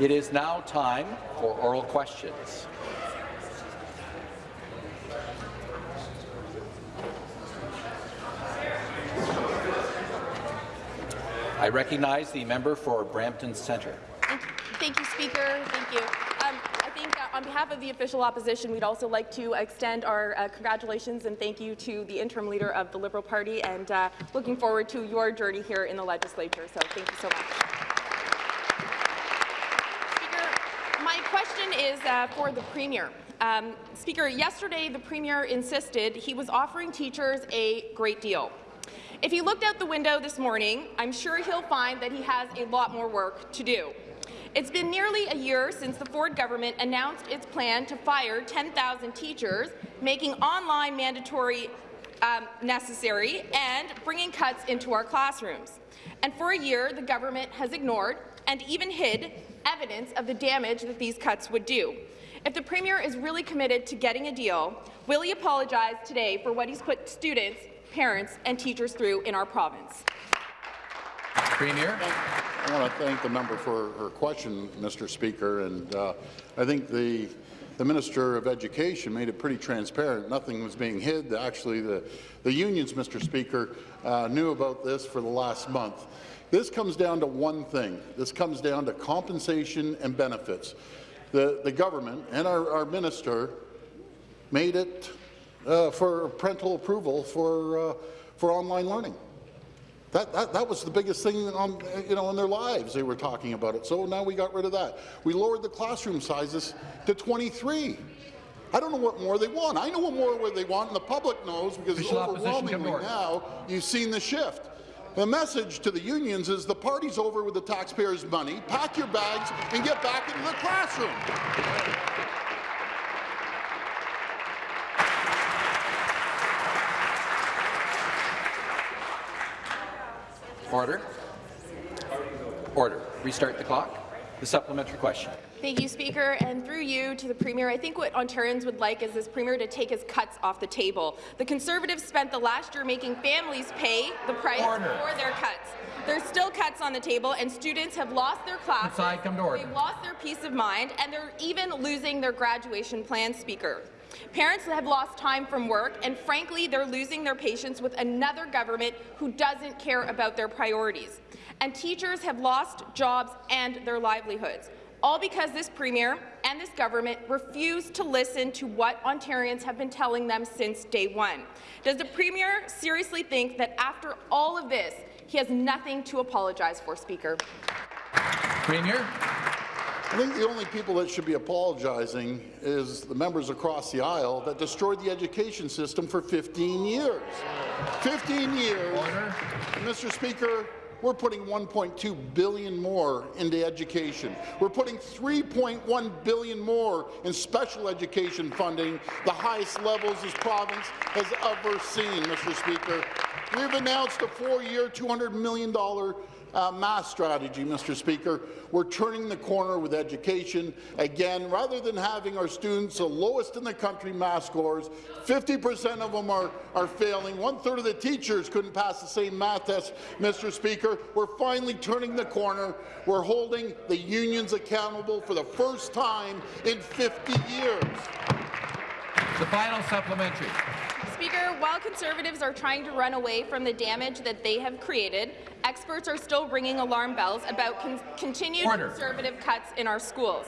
It is now time for oral questions. I recognize the member for Brampton Centre. Thank you, Thank you Speaker. Thank you. Um, I think uh, on behalf of the official opposition, we'd also like to extend our uh, congratulations and thank you to the interim leader of the Liberal Party and uh, looking forward to your journey here in the legislature. So thank you so much. Speaker, my question is uh, for the Premier. Um, Speaker, yesterday the Premier insisted he was offering teachers a great deal. If he looked out the window this morning, I'm sure he'll find that he has a lot more work to do. It's been nearly a year since the Ford government announced its plan to fire 10,000 teachers, making online mandatory um, necessary and bringing cuts into our classrooms. And for a year, the government has ignored and even hid evidence of the damage that these cuts would do. If the Premier is really committed to getting a deal, will he apologize today for what he's put students parents and teachers through in our province. Premier. I want to thank the member for her question, Mr. Speaker, and uh, I think the the Minister of Education made it pretty transparent. Nothing was being hid. Actually, the, the unions, Mr. Speaker, uh, knew about this for the last month. This comes down to one thing. This comes down to compensation and benefits. The, the government and our, our minister made it uh, for parental approval for, uh, for online learning. That, that, that, was the biggest thing on, you know, in their lives. They were talking about it. So now we got rid of that. We lowered the classroom sizes to 23. I don't know what more they want. I know what more they want, and the public knows because Official overwhelmingly now you've seen the shift. The message to the unions is the party's over with the taxpayers' money. Pack your bags and get back into the classroom. Order. Order. Restart the clock. The supplementary question. Thank you, Speaker. And through you to the Premier, I think what Ontarians would like is this Premier to take his cuts off the table. The Conservatives spent the last year making families pay the price order. for their cuts. There's still cuts on the table, and students have lost their classes. Inside, come to order. They've lost their peace of mind, and they're even losing their graduation plan, Speaker. Parents have lost time from work, and frankly, they're losing their patience with another government who doesn't care about their priorities. And teachers have lost jobs and their livelihoods, all because this Premier and this government refuse to listen to what Ontarians have been telling them since day one. Does the Premier seriously think that after all of this, he has nothing to apologize for, Speaker? Premier. I think the only people that should be apologizing is the members across the aisle that destroyed the education system for 15 years. 15 years. Mr. Speaker, we're putting 1.2 billion more into education. We're putting 3.1 billion more in special education funding, the highest levels this province has ever seen, Mr. Speaker. We've announced a four-year, $200 million uh, strategy, Mr. Speaker. We're turning the corner with education. Again, rather than having our students the lowest in the country math scores, 50% of them are, are failing. One-third of the teachers couldn't pass the same math test, Mr. Speaker. We're finally turning the corner. We're holding the unions accountable for the first time in 50 years. The final supplementary. Speaker, while Conservatives are trying to run away from the damage that they have created, experts are still ringing alarm bells about con continued Order. Conservative cuts in our schools.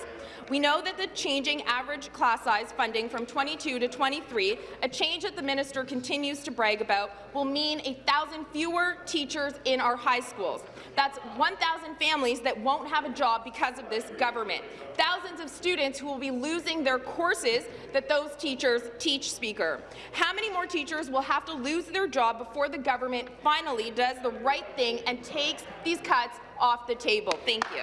We know that the changing average class size funding from 22 to 23, a change that the minister continues to brag about, will mean a thousand fewer teachers in our high schools. That's 1,000 families that won't have a job because of this government. Thousands of students who will be losing their courses that those teachers teach, Speaker. How many more teachers will have to lose their job before the government finally does the right thing and takes these cuts off the table? Thank you.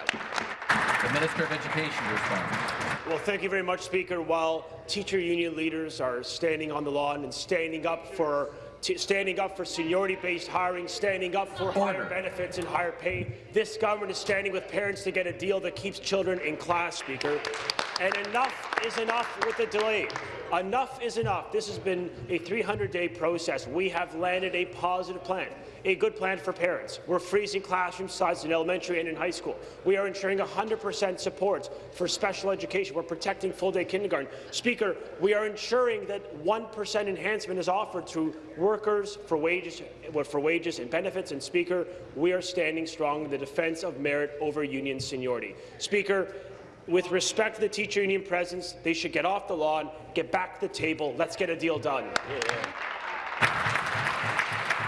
The Minister of Education responds. Well, thank you very much, Speaker. While teacher union leaders are standing on the lawn and standing up for standing up for seniority-based hiring, standing up for higher benefits and higher pay. This government is standing with parents to get a deal that keeps children in class, Speaker. And enough is enough with the delay. Enough is enough. This has been a 300-day process. We have landed a positive plan, a good plan for parents. We're freezing classroom sizes in elementary and in high school. We are ensuring 100% support for special education. We're protecting full-day kindergarten. Speaker, we are ensuring that 1% enhancement is offered to workers for wages, for wages and benefits. And Speaker, we are standing strong in the defence of merit over union seniority. Speaker, with respect to the teacher union presence, they should get off the lawn, get back to the table. Let's get a deal done.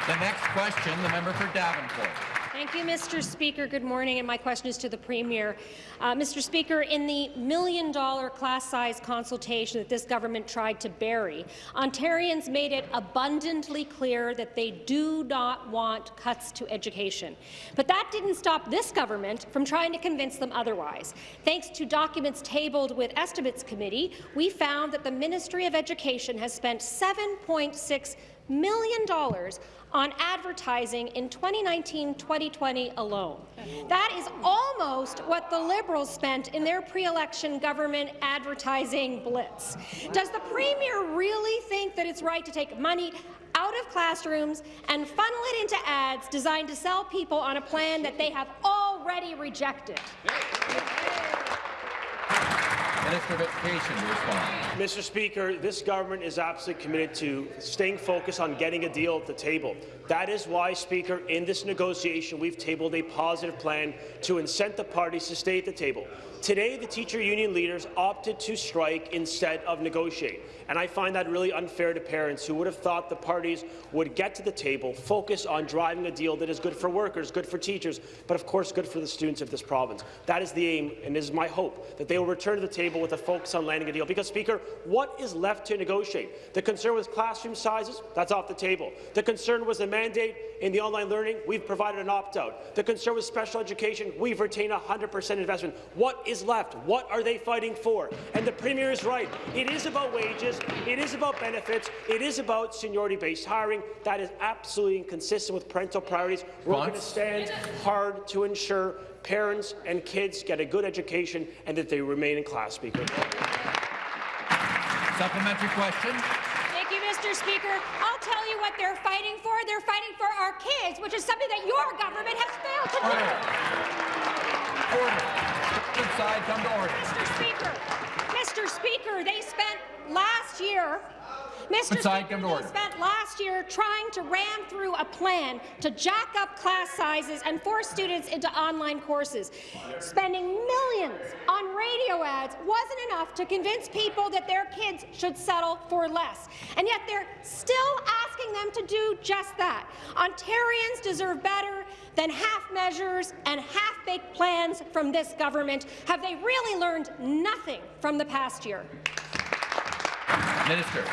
The next question, the member for Davenport. Thank you, Mr. Speaker. Good morning, and my question is to the Premier. Uh, Mr. Speaker, in the million-dollar class-size consultation that this government tried to bury, Ontarians made it abundantly clear that they do not want cuts to education. But that didn't stop this government from trying to convince them otherwise. Thanks to documents tabled with Estimates Committee, we found that the Ministry of Education has spent $7.6 million dollars on advertising in 2019-2020 alone. That is almost what the Liberals spent in their pre-election government advertising blitz. Does the Premier really think that it's right to take money out of classrooms and funnel it into ads designed to sell people on a plan that they have already rejected? Minister of Education to respond. Mr. Speaker, this government is absolutely committed to staying focused on getting a deal at the table. That is why, Speaker, in this negotiation, we've tabled a positive plan to incent the parties to stay at the table. Today, the teacher union leaders opted to strike instead of negotiate, and I find that really unfair to parents who would have thought the parties would get to the table, focus on driving a deal that is good for workers, good for teachers, but of course good for the students of this province. That is the aim, and is my hope that they will return to the table with a focus on landing a deal. Because, Speaker, what is left to negotiate? The concern with classroom sizes, that's off the table. The concern was the mandate in the online learning, we've provided an opt-out. The concern with special education, we've retained 100% investment. What is left? What are they fighting for? And the Premier is right. It is about wages, it is about benefits, it is about seniority-based hiring. That is absolutely inconsistent with parental priorities. We're going to stand hard to ensure parents and kids get a good education and that they remain in class, Speaker. Supplementary question. Thank you, Mr. Speaker. I'll tell you what they're fighting for. They're fighting for our kids, which is something that your government has failed to do. Order. Good side, come to order. Mr. Speaker, Mr. Speaker, they spent last year Mr. Speaker, they spent last year trying to ram through a plan to jack up class sizes and force students into online courses. Spending millions on radio ads wasn't enough to convince people that their kids should settle for less. And yet they're still asking them to do just that. Ontarians deserve better than half measures and half-baked plans from this government. Have they really learned nothing from the past year? Minister.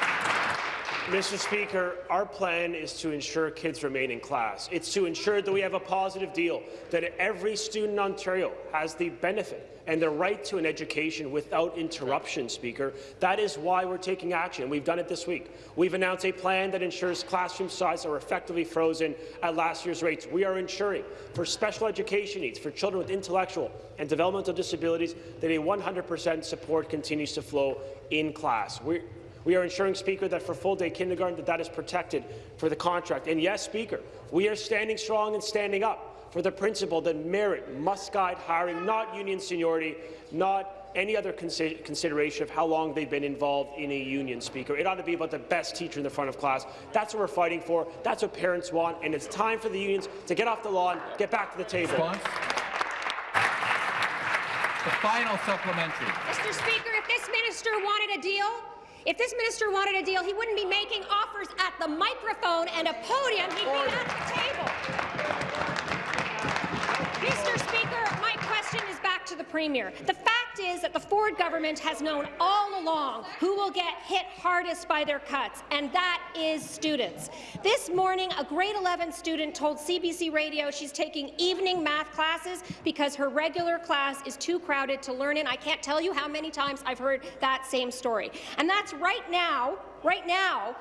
Mr. Speaker, our plan is to ensure kids remain in class. It's to ensure that we have a positive deal, that every student in Ontario has the benefit and the right to an education without interruption, Speaker. That is why we're taking action. We've done it this week. We've announced a plan that ensures classroom sizes are effectively frozen at last year's rates. We are ensuring for special education needs, for children with intellectual and developmental disabilities, that a 100% support continues to flow in class. We're we are ensuring, Speaker, that for full-day kindergarten, that that is protected for the contract. And yes, Speaker, we are standing strong and standing up for the principle that merit must guide hiring, not union seniority, not any other consi consideration of how long they've been involved in a union, Speaker. It ought to be about the best teacher in the front of class. That's what we're fighting for. That's what parents want. And it's time for the unions to get off the lawn, get back to the table. Response. The final supplementary. Mr. Speaker, if this minister wanted a deal, if this minister wanted a deal, he wouldn't be making offers at the microphone and a podium. He'd be at the table. Mr. Premier. The fact is that the Ford government has known all along who will get hit hardest by their cuts, and that is students. This morning, a grade 11 student told CBC Radio she's taking evening math classes because her regular class is too crowded to learn in. I can't tell you how many times I've heard that same story. And that's right now, right now,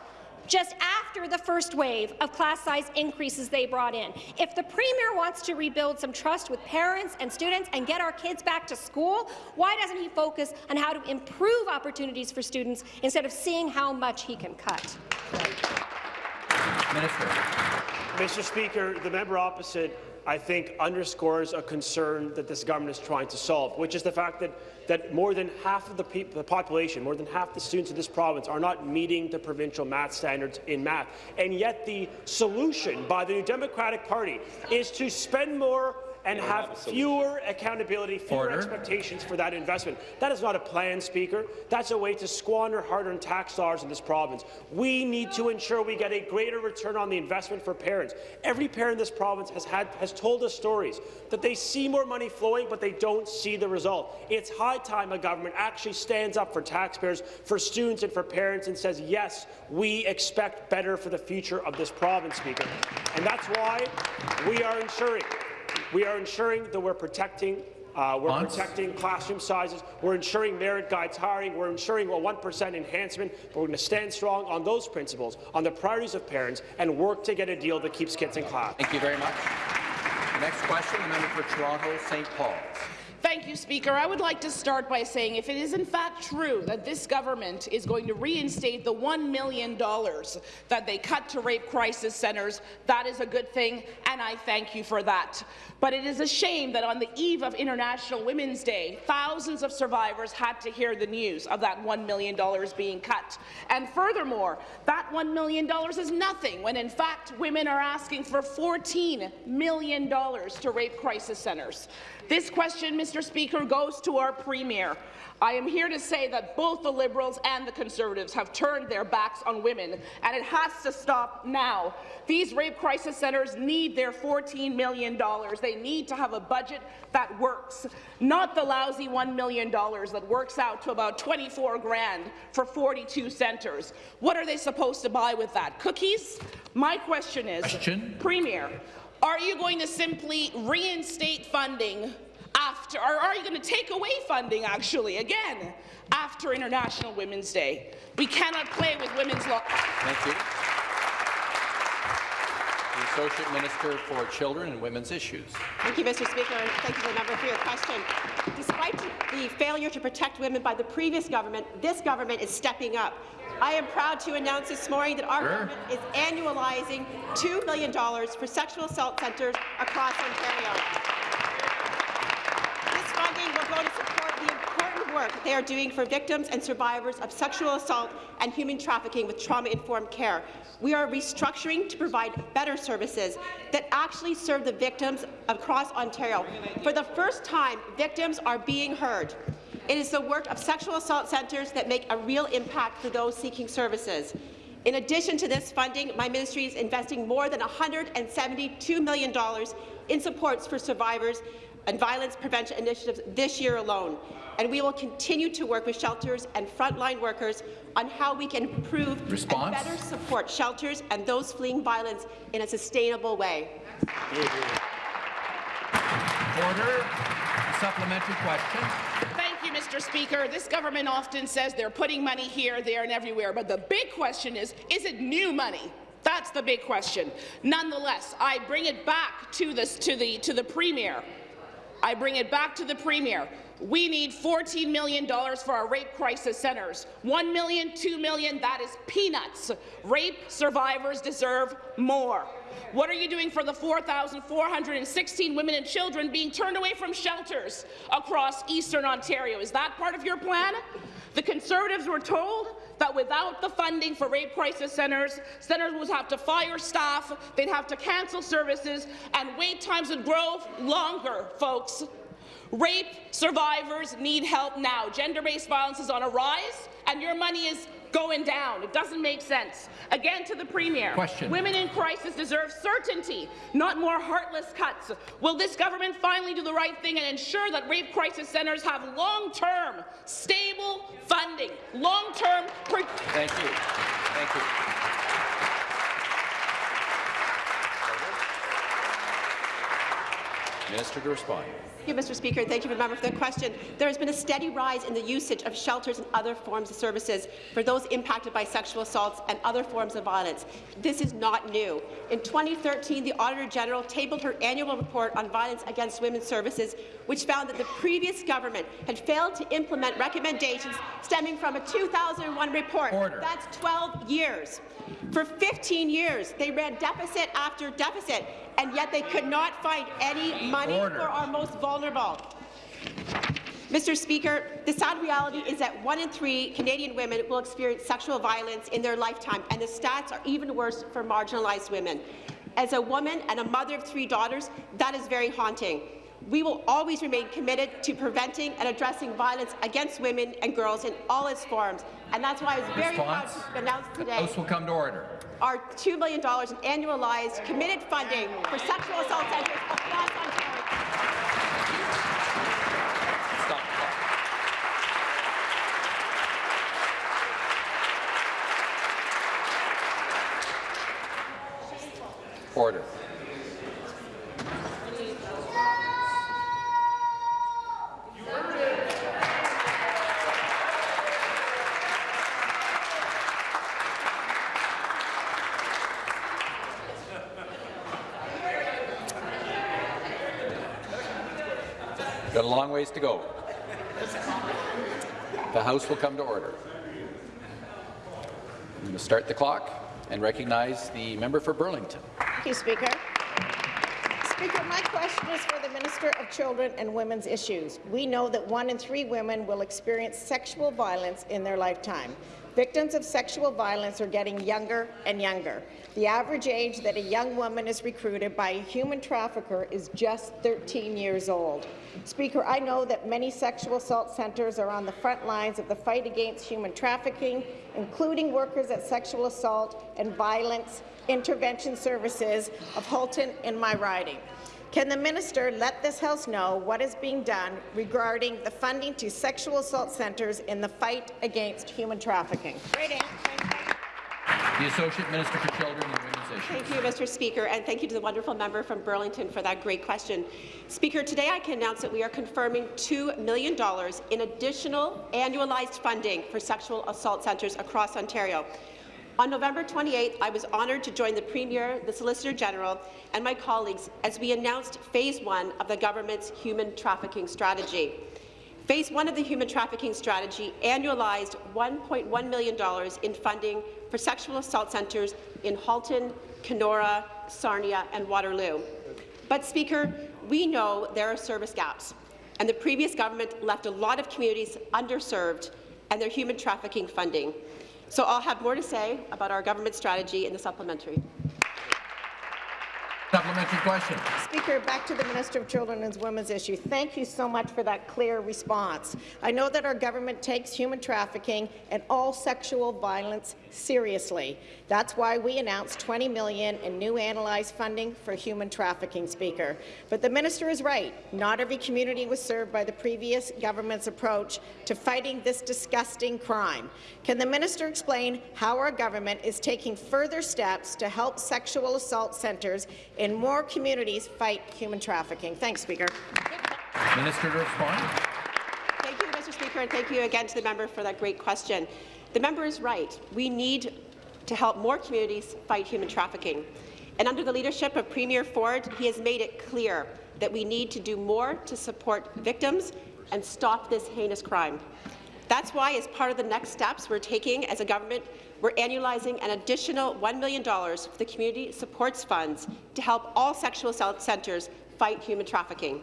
just after the first wave of class size increases they brought in. If the Premier wants to rebuild some trust with parents and students and get our kids back to school, why doesn't he focus on how to improve opportunities for students instead of seeing how much he can cut? Minister. Mr. Speaker, the member opposite, I think, underscores a concern that this government is trying to solve, which is the fact that, that more than half of the, the population, more than half the students in this province are not meeting the provincial math standards in math. And yet the solution by the New Democratic Party is to spend more and have fewer accountability, fewer Order. expectations for that investment. That is not a plan, Speaker. That's a way to squander hard-earned tax dollars in this province. We need to ensure we get a greater return on the investment for parents. Every parent in this province has, had, has told us stories that they see more money flowing, but they don't see the result. It's high time a government actually stands up for taxpayers, for students and for parents and says, yes, we expect better for the future of this province, Speaker. And that's why we are ensuring we are ensuring that we're protecting uh, we're Bonds? protecting classroom sizes. We're ensuring merit guides hiring. We're ensuring a 1% enhancement. But we're going to stand strong on those principles, on the priorities of parents, and work to get a deal that keeps kids in class. Thank you very much. The next question, the member for Toronto St. Paul. Thank you, Speaker. I would like to start by saying if it is in fact true that this government is going to reinstate the $1 million that they cut to rape crisis centres, that is a good thing, and I thank you for that. But it is a shame that on the eve of International Women's Day, thousands of survivors had to hear the news of that $1 million being cut. And furthermore, that $1 million is nothing when in fact women are asking for $14 million to rape crisis centres. This question, Mr. Speaker, goes to our Premier. I am here to say that both the Liberals and the Conservatives have turned their backs on women, and it has to stop now. These rape crisis centres need their $14 million. They need to have a budget that works, not the lousy $1 million that works out to about 24 grand for 42 centres. What are they supposed to buy with that? Cookies? My question is, Question. Premier, are you going to simply reinstate funding after, or are you going to take away funding, actually, again, after International Women's Day? We cannot play with women's law. Thank you. The Associate Minister for Children and Women's Issues. Thank you, Mr. Speaker, and thank you to the member for your question. Despite the failure to protect women by the previous government, this government is stepping up. I am proud to announce this morning that our Sure. government is annualizing $2 million for sexual assault centres across Ontario. This funding will go to support the important work they are doing for victims and survivors of sexual assault and human trafficking with trauma-informed care. We are restructuring to provide better services that actually serve the victims across Ontario. For the first time, victims are being heard. It is the work of sexual assault centres that make a real impact for those seeking services. In addition to this funding, my ministry is investing more than $172 million in supports for survivors and violence prevention initiatives this year alone. And we will continue to work with shelters and frontline workers on how we can improve Response? and better support shelters and those fleeing violence in a sustainable way. Order. Supplementary question. Thank you, Mr. Speaker. This government often says they're putting money here, there, and everywhere, but the big question is, is it new money? That's the big question. Nonetheless, I bring it back to, this, to, the, to the Premier. I bring it back to the Premier. We need $14 million for our rape crisis centres. $1 million, $2 million, that is peanuts. Rape survivors deserve more. What are you doing for the 4,416 women and children being turned away from shelters across eastern Ontario? Is that part of your plan? The Conservatives were told that without the funding for rape crisis centres, centres would have to fire staff, they'd have to cancel services, and wait times would grow longer, folks. Rape survivors need help now. Gender-based violence is on a rise, and your money is going down. It doesn't make sense. Again to the Premier. Question. Women in crisis deserve certainty, not more heartless cuts. Will this government finally do the right thing and ensure that rape crisis centres have long-term, stable funding? Long-term... Thank you. Thank you. Minister to respond. Thank you, Mr. Speaker, thank you, member, for the question. There has been a steady rise in the usage of shelters and other forms of services for those impacted by sexual assaults and other forms of violence. This is not new. In 2013, the Auditor General tabled her annual report on violence against women's services, which found that the previous government had failed to implement recommendations stemming from a 2001 report. Order. That's 12 years. For 15 years, they ran deficit after deficit, and yet they could not find any money Order. for our most vulnerable. Mr. Speaker, the sad reality is that one in three Canadian women will experience sexual violence in their lifetime, and the stats are even worse for marginalized women. As a woman and a mother of three daughters, that is very haunting. We will always remain committed to preventing and addressing violence against women and girls in all its forms, and that's why I was very Response? proud to announce today House will come to order. our $2 million in annualized committed funding for sexual assault centres across Ontario. Stop the clock. Order. Got a long ways to go. The House will come to order. I'm going to start the clock and recognize the member for Burlington. Thank you, Speaker. Speaker, my question is for the Minister of Children and Women's Issues. We know that one in three women will experience sexual violence in their lifetime. Victims of sexual violence are getting younger and younger. The average age that a young woman is recruited by a human trafficker is just 13 years old. Speaker, I know that many sexual assault centres are on the front lines of the fight against human trafficking, including workers at sexual assault and violence intervention services of Halton in my riding. Can the minister let this House know what is being done regarding the funding to sexual assault centres in the fight against human trafficking? Great answer. The Associate Minister for Children and Women's Issues. Thank you, Mr. Speaker, and thank you to the wonderful member from Burlington for that great question. Speaker, today I can announce that we are confirming $2 million in additional annualized funding for sexual assault centres across Ontario. On November 28th, I was honoured to join the Premier, the Solicitor General, and my colleagues as we announced Phase 1 of the government's human trafficking strategy. Phase 1 of the human trafficking strategy annualized $1.1 million in funding for sexual assault centres in Halton, Kenora, Sarnia and Waterloo. But, Speaker, we know there are service gaps, and the previous government left a lot of communities underserved and their human trafficking funding. So I'll have more to say about our government strategy in the supplementary. Supplementary question. Speaker, back to the Minister of Children and Women's Issue. Thank you so much for that clear response. I know that our government takes human trafficking and all sexual violence seriously. That's why we announced 20 million in new analyzed funding for human trafficking, Speaker. But the minister is right. Not every community was served by the previous government's approach to fighting this disgusting crime. Can the minister explain how our government is taking further steps to help sexual assault centres in more communities fight human trafficking? Thanks, Speaker. Minister to respond. Thank you, Mr. Speaker, and thank you again to the member for that great question. The member is right. We need to help more communities fight human trafficking. And under the leadership of Premier Ford, he has made it clear that we need to do more to support victims and stop this heinous crime. That's why, as part of the next steps we're taking as a government, we're annualizing an additional $1 million for the Community Supports Funds to help all sexual assault centres fight human trafficking.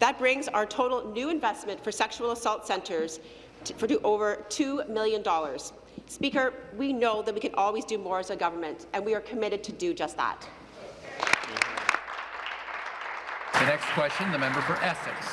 That brings our total new investment for sexual assault centres to, for to over $2 million. Speaker, we know that we can always do more as a government, and we are committed to do just that. The next question, the member for Essex.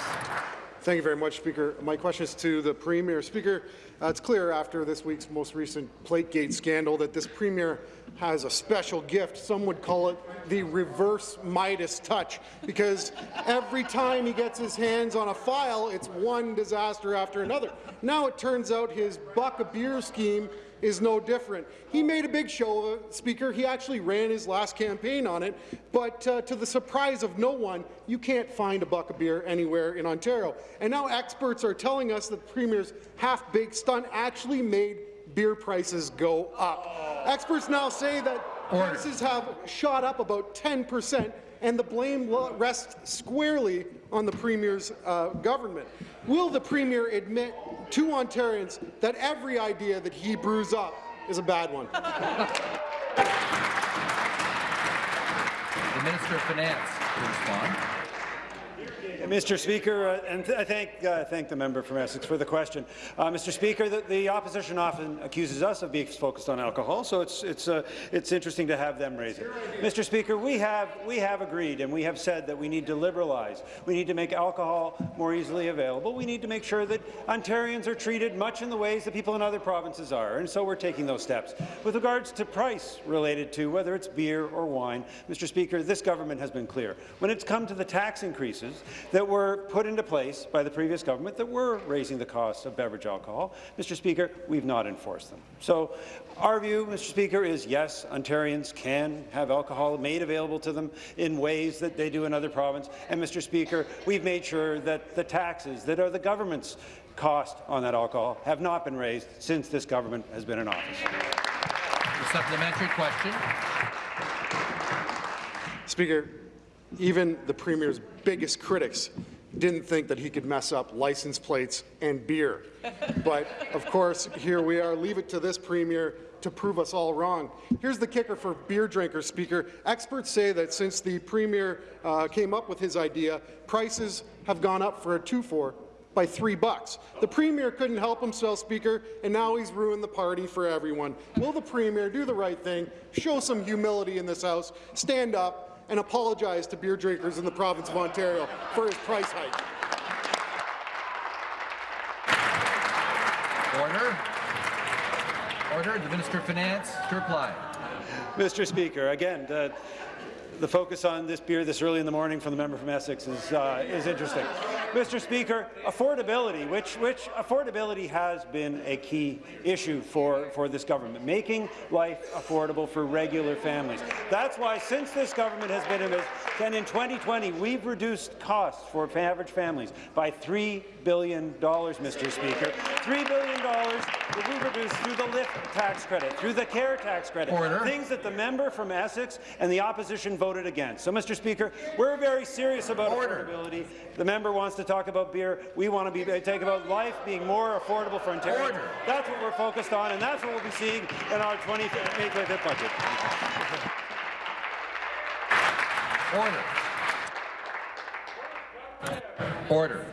Thank you very much, Speaker. My question is to the Premier. Speaker, uh, it's clear after this week's most recent Plategate scandal that this Premier has a special gift. Some would call it the reverse Midas touch, because every time he gets his hands on a file, it's one disaster after another. Now it turns out his buck a beer scheme is no different. He made a big show of it, Speaker. He actually ran his last campaign on it, but uh, to the surprise of no one, you can't find a buck of beer anywhere in Ontario. And now experts are telling us that the Premier's half-baked stunt actually made beer prices go up. Experts now say that Order. prices have shot up about 10 percent, and the blame rests squarely on the Premier's uh, government. Will the Premier admit to Ontarians that every idea that he brews up is a bad one? The Minister of Finance to respond. Mr. Speaker, uh, and th I thank, uh, thank the member from Essex for the question. Uh, Mr. Speaker, the, the, opposition often accuses us of being focused on alcohol, so it's, it's, uh, it's interesting to have them raise it. Mr. Speaker, we have, we have agreed and we have said that we need to liberalize. We need to make alcohol more easily available. We need to make sure that Ontarians are treated much in the ways that people in other provinces are, and so we're taking those steps. With regards to price related to whether it's beer or wine, Mr. Speaker, this government has been clear. When it's come to the tax increases that were put into place by the previous government that were raising the cost of beverage alcohol, Mr. Speaker, we've not enforced them. So our view, Mr. Speaker, is yes, Ontarians can have alcohol made available to them in ways that they do in other provinces. And, Mr. Speaker, we've made sure that the taxes that are the government's cost on that alcohol have not been raised since this government has been in office. The supplementary question. Speaker, even the Premier's biggest critics didn't think that he could mess up license plates and beer. But, of course, here we are. Leave it to this Premier to prove us all wrong. Here's the kicker for beer drinkers, Speaker. Experts say that since the Premier uh, came up with his idea, prices have gone up for a two-four by three bucks. The Premier couldn't help himself, Speaker, and now he's ruined the party for everyone. Will the Premier do the right thing, show some humility in this House, stand up, and apologize to beer drinkers in the province of Ontario for his price hike? Order. Order. The Minister of Finance to reply. Mr. Speaker, again, the, the focus on this beer this early in the morning from the member from Essex is, uh, is interesting. Mr. Speaker, affordability, which, which affordability has been a key issue for, for this government, making life affordable for regular families. That's why since this government has been in this, and in 2020, we've reduced costs for average families by $3 billion, Mr. Speaker. $3 billion that we've reduced through the LIFT tax credit, through the CARE tax credit, Order. things that the member from Essex and the opposition voted against. So, Mr. Speaker, we're very serious about Order. affordability. The member wants to talk about beer. We want to be uh, take about life being more affordable for Ontario. That's what we're focused on, and that's what we'll be seeing in our 20 May 25th budget. Order. Order.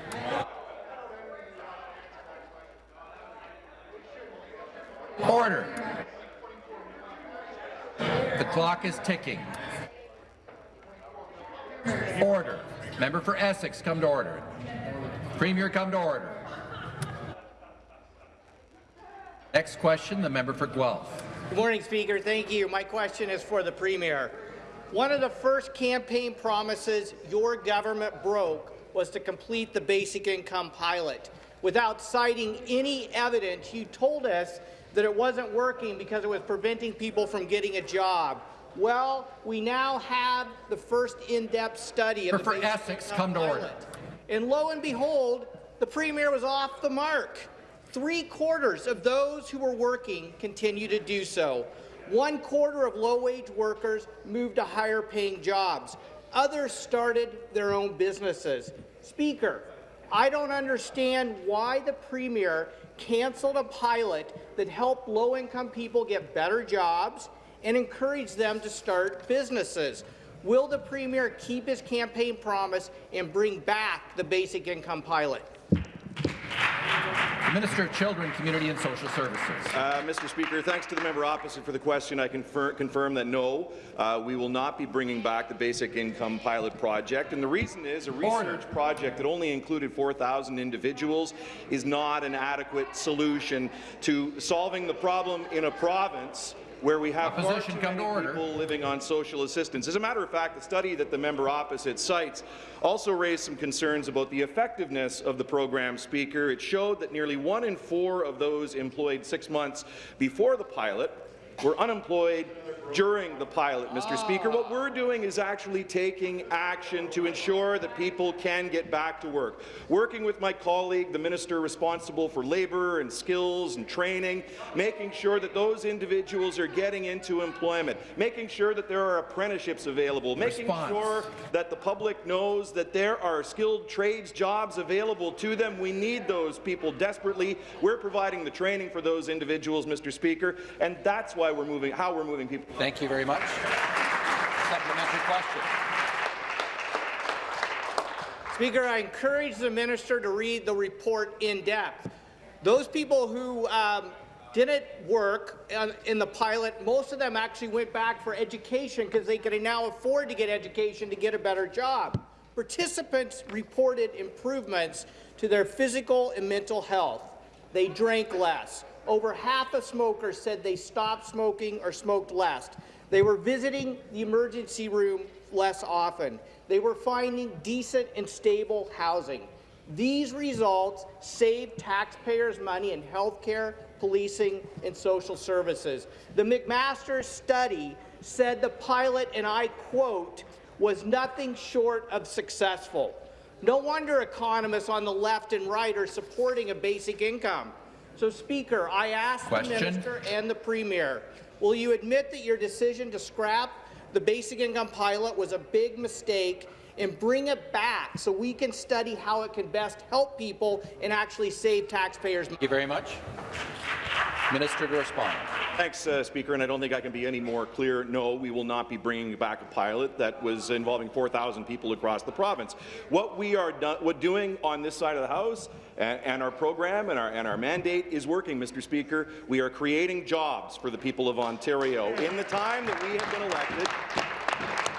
Order. The clock is ticking. Order. Member for Essex, come to order. Premier, come to order. Next question, the member for Guelph. Good morning, Speaker. Thank you. My question is for the Premier. One of the first campaign promises your government broke was to complete the basic income pilot. Without citing any evidence, you told us that it wasn't working because it was preventing people from getting a job. Well, we now have the first in-depth study of For- the Essex, come to order. pilot. And lo and behold, the Premier was off the mark. Three quarters of those who were working continue to do so. One quarter of low-wage workers moved to higher-paying jobs. Others started their own businesses. Speaker, I don't understand why the Premier canceled a pilot that helped low-income people get better jobs and encourage them to start businesses. Will the Premier keep his campaign promise and bring back the basic income pilot? The Minister of Children, Community and Social Services. Uh, Mr. Speaker, thanks to the member opposite for the question. I confirm, confirm that no, uh, we will not be bringing back the basic income pilot project. And the reason is a research Order. project that only included 4,000 individuals is not an adequate solution to solving the problem in a province where we have far too come to order. people living on social assistance. As a matter of fact, the study that the member opposite cites also raised some concerns about the effectiveness of the program, Speaker. It showed that nearly one in four of those employed six months before the pilot were unemployed during the pilot, Mr. Ah. Speaker. What we're doing is actually taking action to ensure that people can get back to work. Working with my colleague, the minister responsible for labour and skills and training, making sure that those individuals are getting into employment, making sure that there are apprenticeships available, making Response. sure that the public knows that there are skilled trades jobs available to them. We need those people desperately. We're providing the training for those individuals, Mr. Speaker, and that's why we're moving, how we're moving people. Thank you very much. Supplementary question. Speaker, I encourage the minister to read the report in depth. Those people who um, didn't work in the pilot, most of them actually went back for education because they could now afford to get education to get a better job. Participants reported improvements to their physical and mental health. They drank less. Over half of smokers said they stopped smoking or smoked less. They were visiting the emergency room less often. They were finding decent and stable housing. These results save taxpayers money in health care, policing, and social services. The McMaster study said the pilot, and I quote, was nothing short of successful. No wonder economists on the left and right are supporting a basic income. So, Speaker, I ask Question. the minister and the premier, will you admit that your decision to scrap the basic income pilot was a big mistake and bring it back so we can study how it can best help people and actually save taxpayers Thank you very much. Minister to respond. Thanks, uh, Speaker, and I don't think I can be any more clear. No, we will not be bringing back a pilot that was involving 4,000 people across the province. What we are do what doing on this side of the House and, and our program and our, and our mandate is working, Mr. Speaker. We are creating jobs for the people of Ontario. In the time that we have been elected,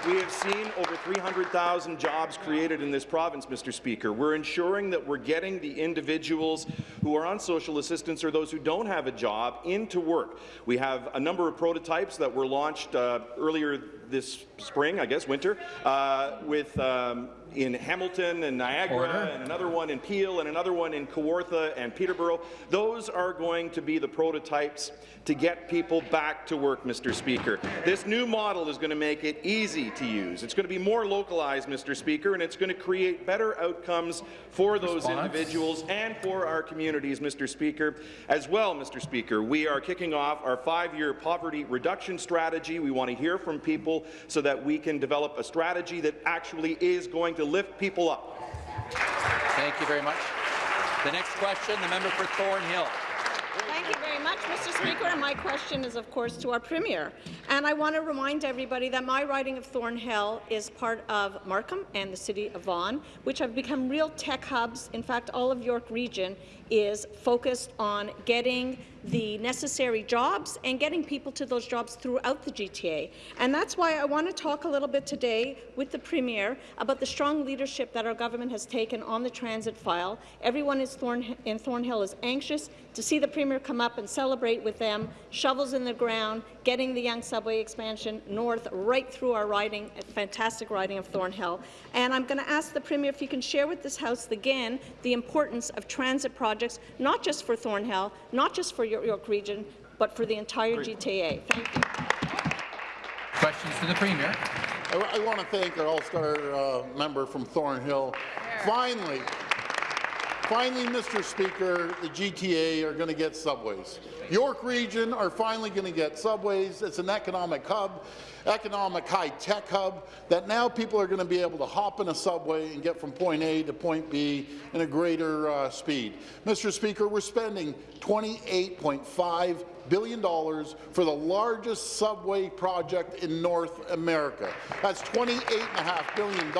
we have seen over 300,000 jobs created in this province, Mr. Speaker. We're ensuring that we're getting the individuals who are on social assistance or those who don't have a job into work. We have a number of prototypes that were launched uh, earlier this spring, I guess, winter, uh, with um, in Hamilton and Niagara, Order. and another one in Peel, and another one in Kawartha and Peterborough. Those are going to be the prototypes to get people back to work, Mr. Speaker. This new model is going to make it easy to use. It's going to be more localized, Mr. Speaker, and it's going to create better outcomes for those Response. individuals and for our communities, Mr. Speaker. As well, Mr. Speaker, we are kicking off our five-year poverty reduction strategy. We want to hear from people so that we can develop a strategy that actually is going to lift people up. Thank you very much. The next question, the member for Thornhill. Thank you very much, Mr. Speaker. And my question is, of course, to our Premier. And I want to remind everybody that my riding of Thornhill is part of Markham and the City of Vaughan, which have become real tech hubs. In fact, all of York Region is focused on getting the necessary jobs and getting people to those jobs throughout the GTA. And that's why I want to talk a little bit today with the Premier about the strong leadership that our government has taken on the transit file. Everyone Thorn in Thornhill is anxious to see the Premier come up and celebrate with them, shovels in the ground, getting the Yonge subway expansion north right through our riding, a fantastic riding of Thornhill. And I'm going to ask the Premier if you can share with this House again the importance of transit projects, not just for Thornhill, not just for York, York Region, but for the entire GTA. Thank you. Questions to the Premier. I, I want to thank our All-Star uh, member from Thornhill. Finally, finally, Mr. Speaker, the GTA are going to get subways. York Region are finally going to get subways. It's an economic hub, economic high-tech hub, that now people are going to be able to hop in a subway and get from point A to point B in a greater uh, speed. Mr. Speaker, we're spending $28.5 billion for the largest subway project in North America. That's $28.5 billion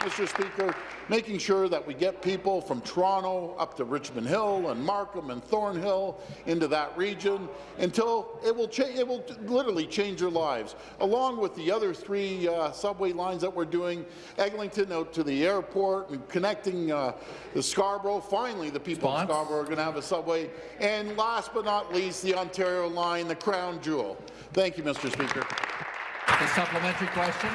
Mr. Speaker. Making sure that we get people from Toronto up to Richmond Hill and Markham and Thornhill into that region until it will, it will literally change their lives, along with the other three uh, subway lines that we're doing, Eglinton out to the airport and connecting uh, the Scarborough. Finally, the people Response? of Scarborough are going to have a subway. And last but not least, the Ontario line, the crown jewel. Thank you, Mr. Speaker. The supplementary question.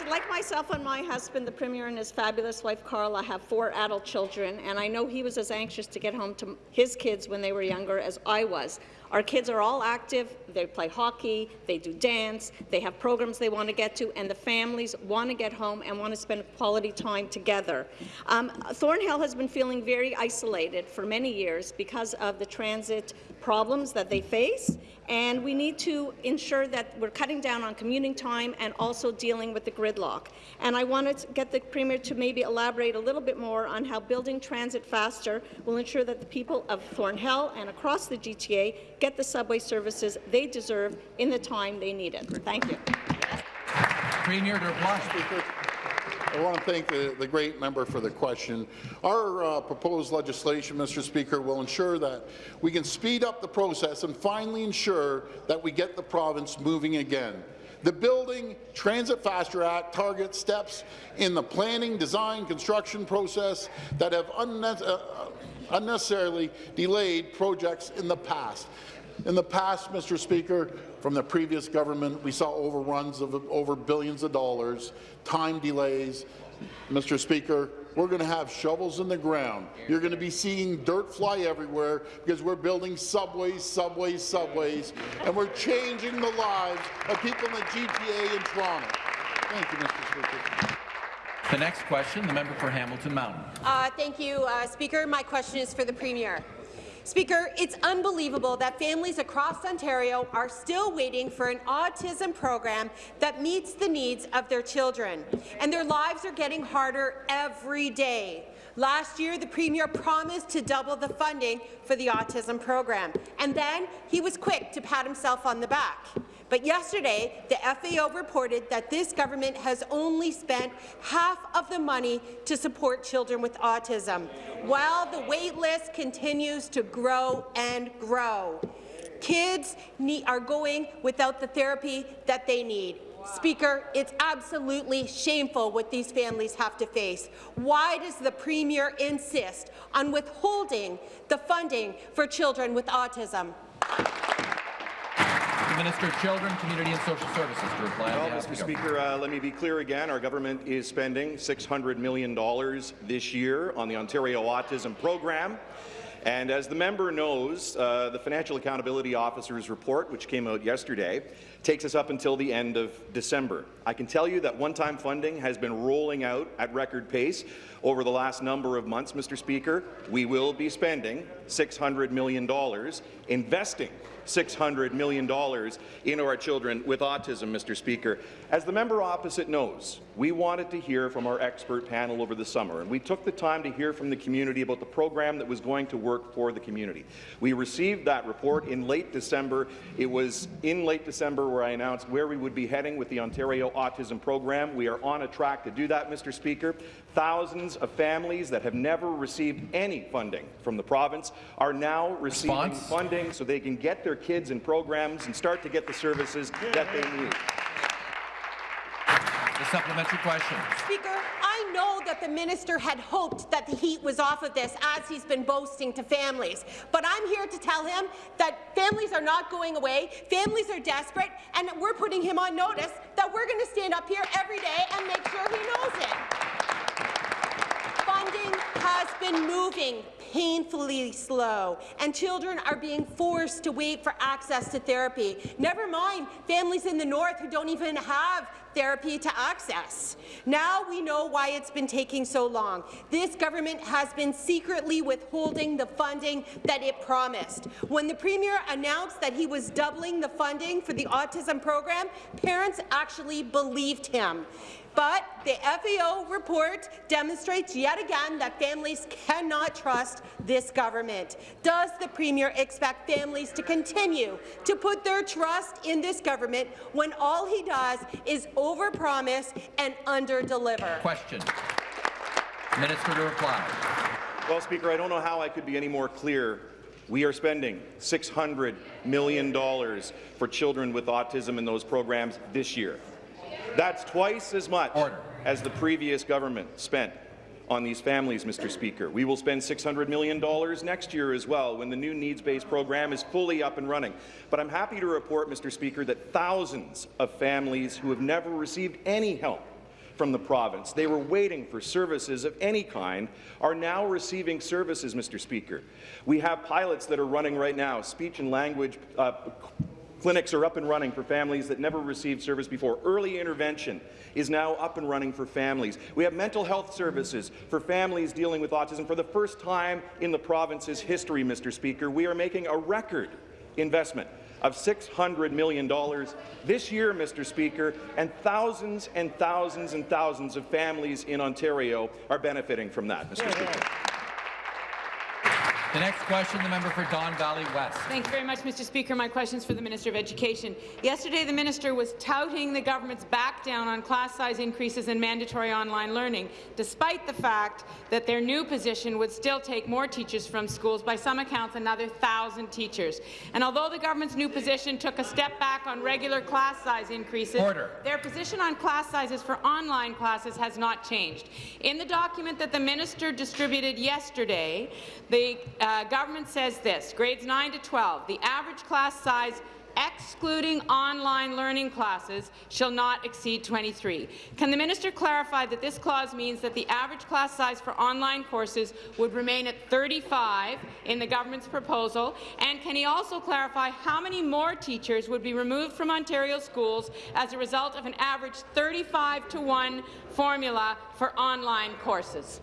And like myself and my husband, the Premier and his fabulous wife Karla have four adult children, and I know he was as anxious to get home to his kids when they were younger as I was. Our kids are all active, they play hockey, they do dance, they have programs they want to get to, and the families want to get home and want to spend quality time together. Um, Thornhill has been feeling very isolated for many years because of the transit problems that they face, and we need to ensure that we're cutting down on commuting time and also dealing with the gridlock. And I wanted to get the Premier to maybe elaborate a little bit more on how building transit faster will ensure that the people of Thornhill and across the GTA get the subway services they deserve in the time they need it. Thank you. Premier to reply. I want to thank the, the great member for the question. Our uh, proposed legislation, Mr. Speaker, will ensure that we can speed up the process and finally ensure that we get the province moving again. The Building Transit Faster Act targets steps in the planning, design, construction process that have unne uh, unnecessarily delayed projects in the past. In the past, Mr. Speaker, from the previous government, we saw overruns of over billions of dollars, time delays. Mr. Speaker, we're going to have shovels in the ground. You're going to be seeing dirt fly everywhere because we're building subways, subways, subways, and we're changing the lives of people in the GTA and Toronto. Thank you, Mr. Speaker. The next question, the member for Hamilton Mountain. Uh, thank you, uh, Speaker. My question is for the Premier. Speaker, it's unbelievable that families across Ontario are still waiting for an autism program that meets the needs of their children, and their lives are getting harder every day. Last year, the Premier promised to double the funding for the autism program, and then he was quick to pat himself on the back. But yesterday, the FAO reported that this government has only spent half of the money to support children with autism, while the wait list continues to grow and grow. Kids need, are going without the therapy that they need. Speaker, it's absolutely shameful what these families have to face. Why does the Premier insist on withholding the funding for children with autism? Minister of Children, Community and Social Services to reply Well, Mr. Speaker, uh, let me be clear again. Our government is spending $600 million this year on the Ontario Autism Program. And as the member knows, uh, the Financial Accountability Officer's report, which came out yesterday, takes us up until the end of December. I can tell you that one-time funding has been rolling out at record pace over the last number of months, Mr. Speaker. We will be spending $600 million, investing $600 million into our children with autism, Mr. Speaker. As the member opposite knows, we wanted to hear from our expert panel over the summer, and we took the time to hear from the community about the program that was going to work for the community. We received that report in late December. It was in late December where I announced where we would be heading with the Ontario Autism Program. We are on a track to do that, Mr. Speaker. Thousands of families that have never received any funding from the province are now receiving Response? funding so they can get their kids in programs and start to get the services that they need. The supplementary question. Speaker, I know that the minister had hoped that the heat was off of this, as he's been boasting to families. But I'm here to tell him that families are not going away, families are desperate, and we're putting him on notice that we're going to stand up here every day and make sure he knows it. Funding has been moving painfully slow, and children are being forced to wait for access to therapy. Never mind families in the north who don't even have therapy to access. Now we know why it's been taking so long. This government has been secretly withholding the funding that it promised. When the Premier announced that he was doubling the funding for the autism program, parents actually believed him. But the FAO report demonstrates yet again that families cannot trust this government. Does the Premier expect families to continue to put their trust in this government when all he does is overpromise and underdeliver. Question. Minister to reply. Well, Speaker, I don't know how I could be any more clear. We are spending $600 million for children with autism in those programs this year. That's twice as much Order. as the previous government spent on these families, Mr. Speaker. We will spend $600 million next year as well when the new needs-based program is fully up and running. But I'm happy to report, Mr. Speaker, that thousands of families who have never received any help from the province. They were waiting for services of any kind, are now receiving services, Mr. Speaker. We have pilots that are running right now, speech and language uh, clinics are up and running for families that never received service before. Early intervention is now up and running for families. We have mental health services for families dealing with autism for the first time in the province's history, Mr. Speaker. We are making a record investment of $600 million this year, Mr. Speaker, and thousands and thousands and thousands of families in Ontario are benefiting from that, Mr. Speaker. The next question, the member for Don Valley West. Thank you very much, Mr. Speaker. My question is for the Minister of Education. Yesterday, the minister was touting the government's back down on class size increases in mandatory online learning, despite the fact that their new position would still take more teachers from schools, by some accounts another thousand teachers. And although the government's new position took a step back on regular class size increases, Order. their position on class sizes for online classes has not changed. In the document that the minister distributed yesterday, the uh, government says this, grades 9 to 12, the average class size excluding online learning classes, shall not exceed 23. Can the minister clarify that this clause means that the average class size for online courses would remain at 35 in the government's proposal? And can he also clarify how many more teachers would be removed from Ontario schools as a result of an average 35 to 1 formula for online courses?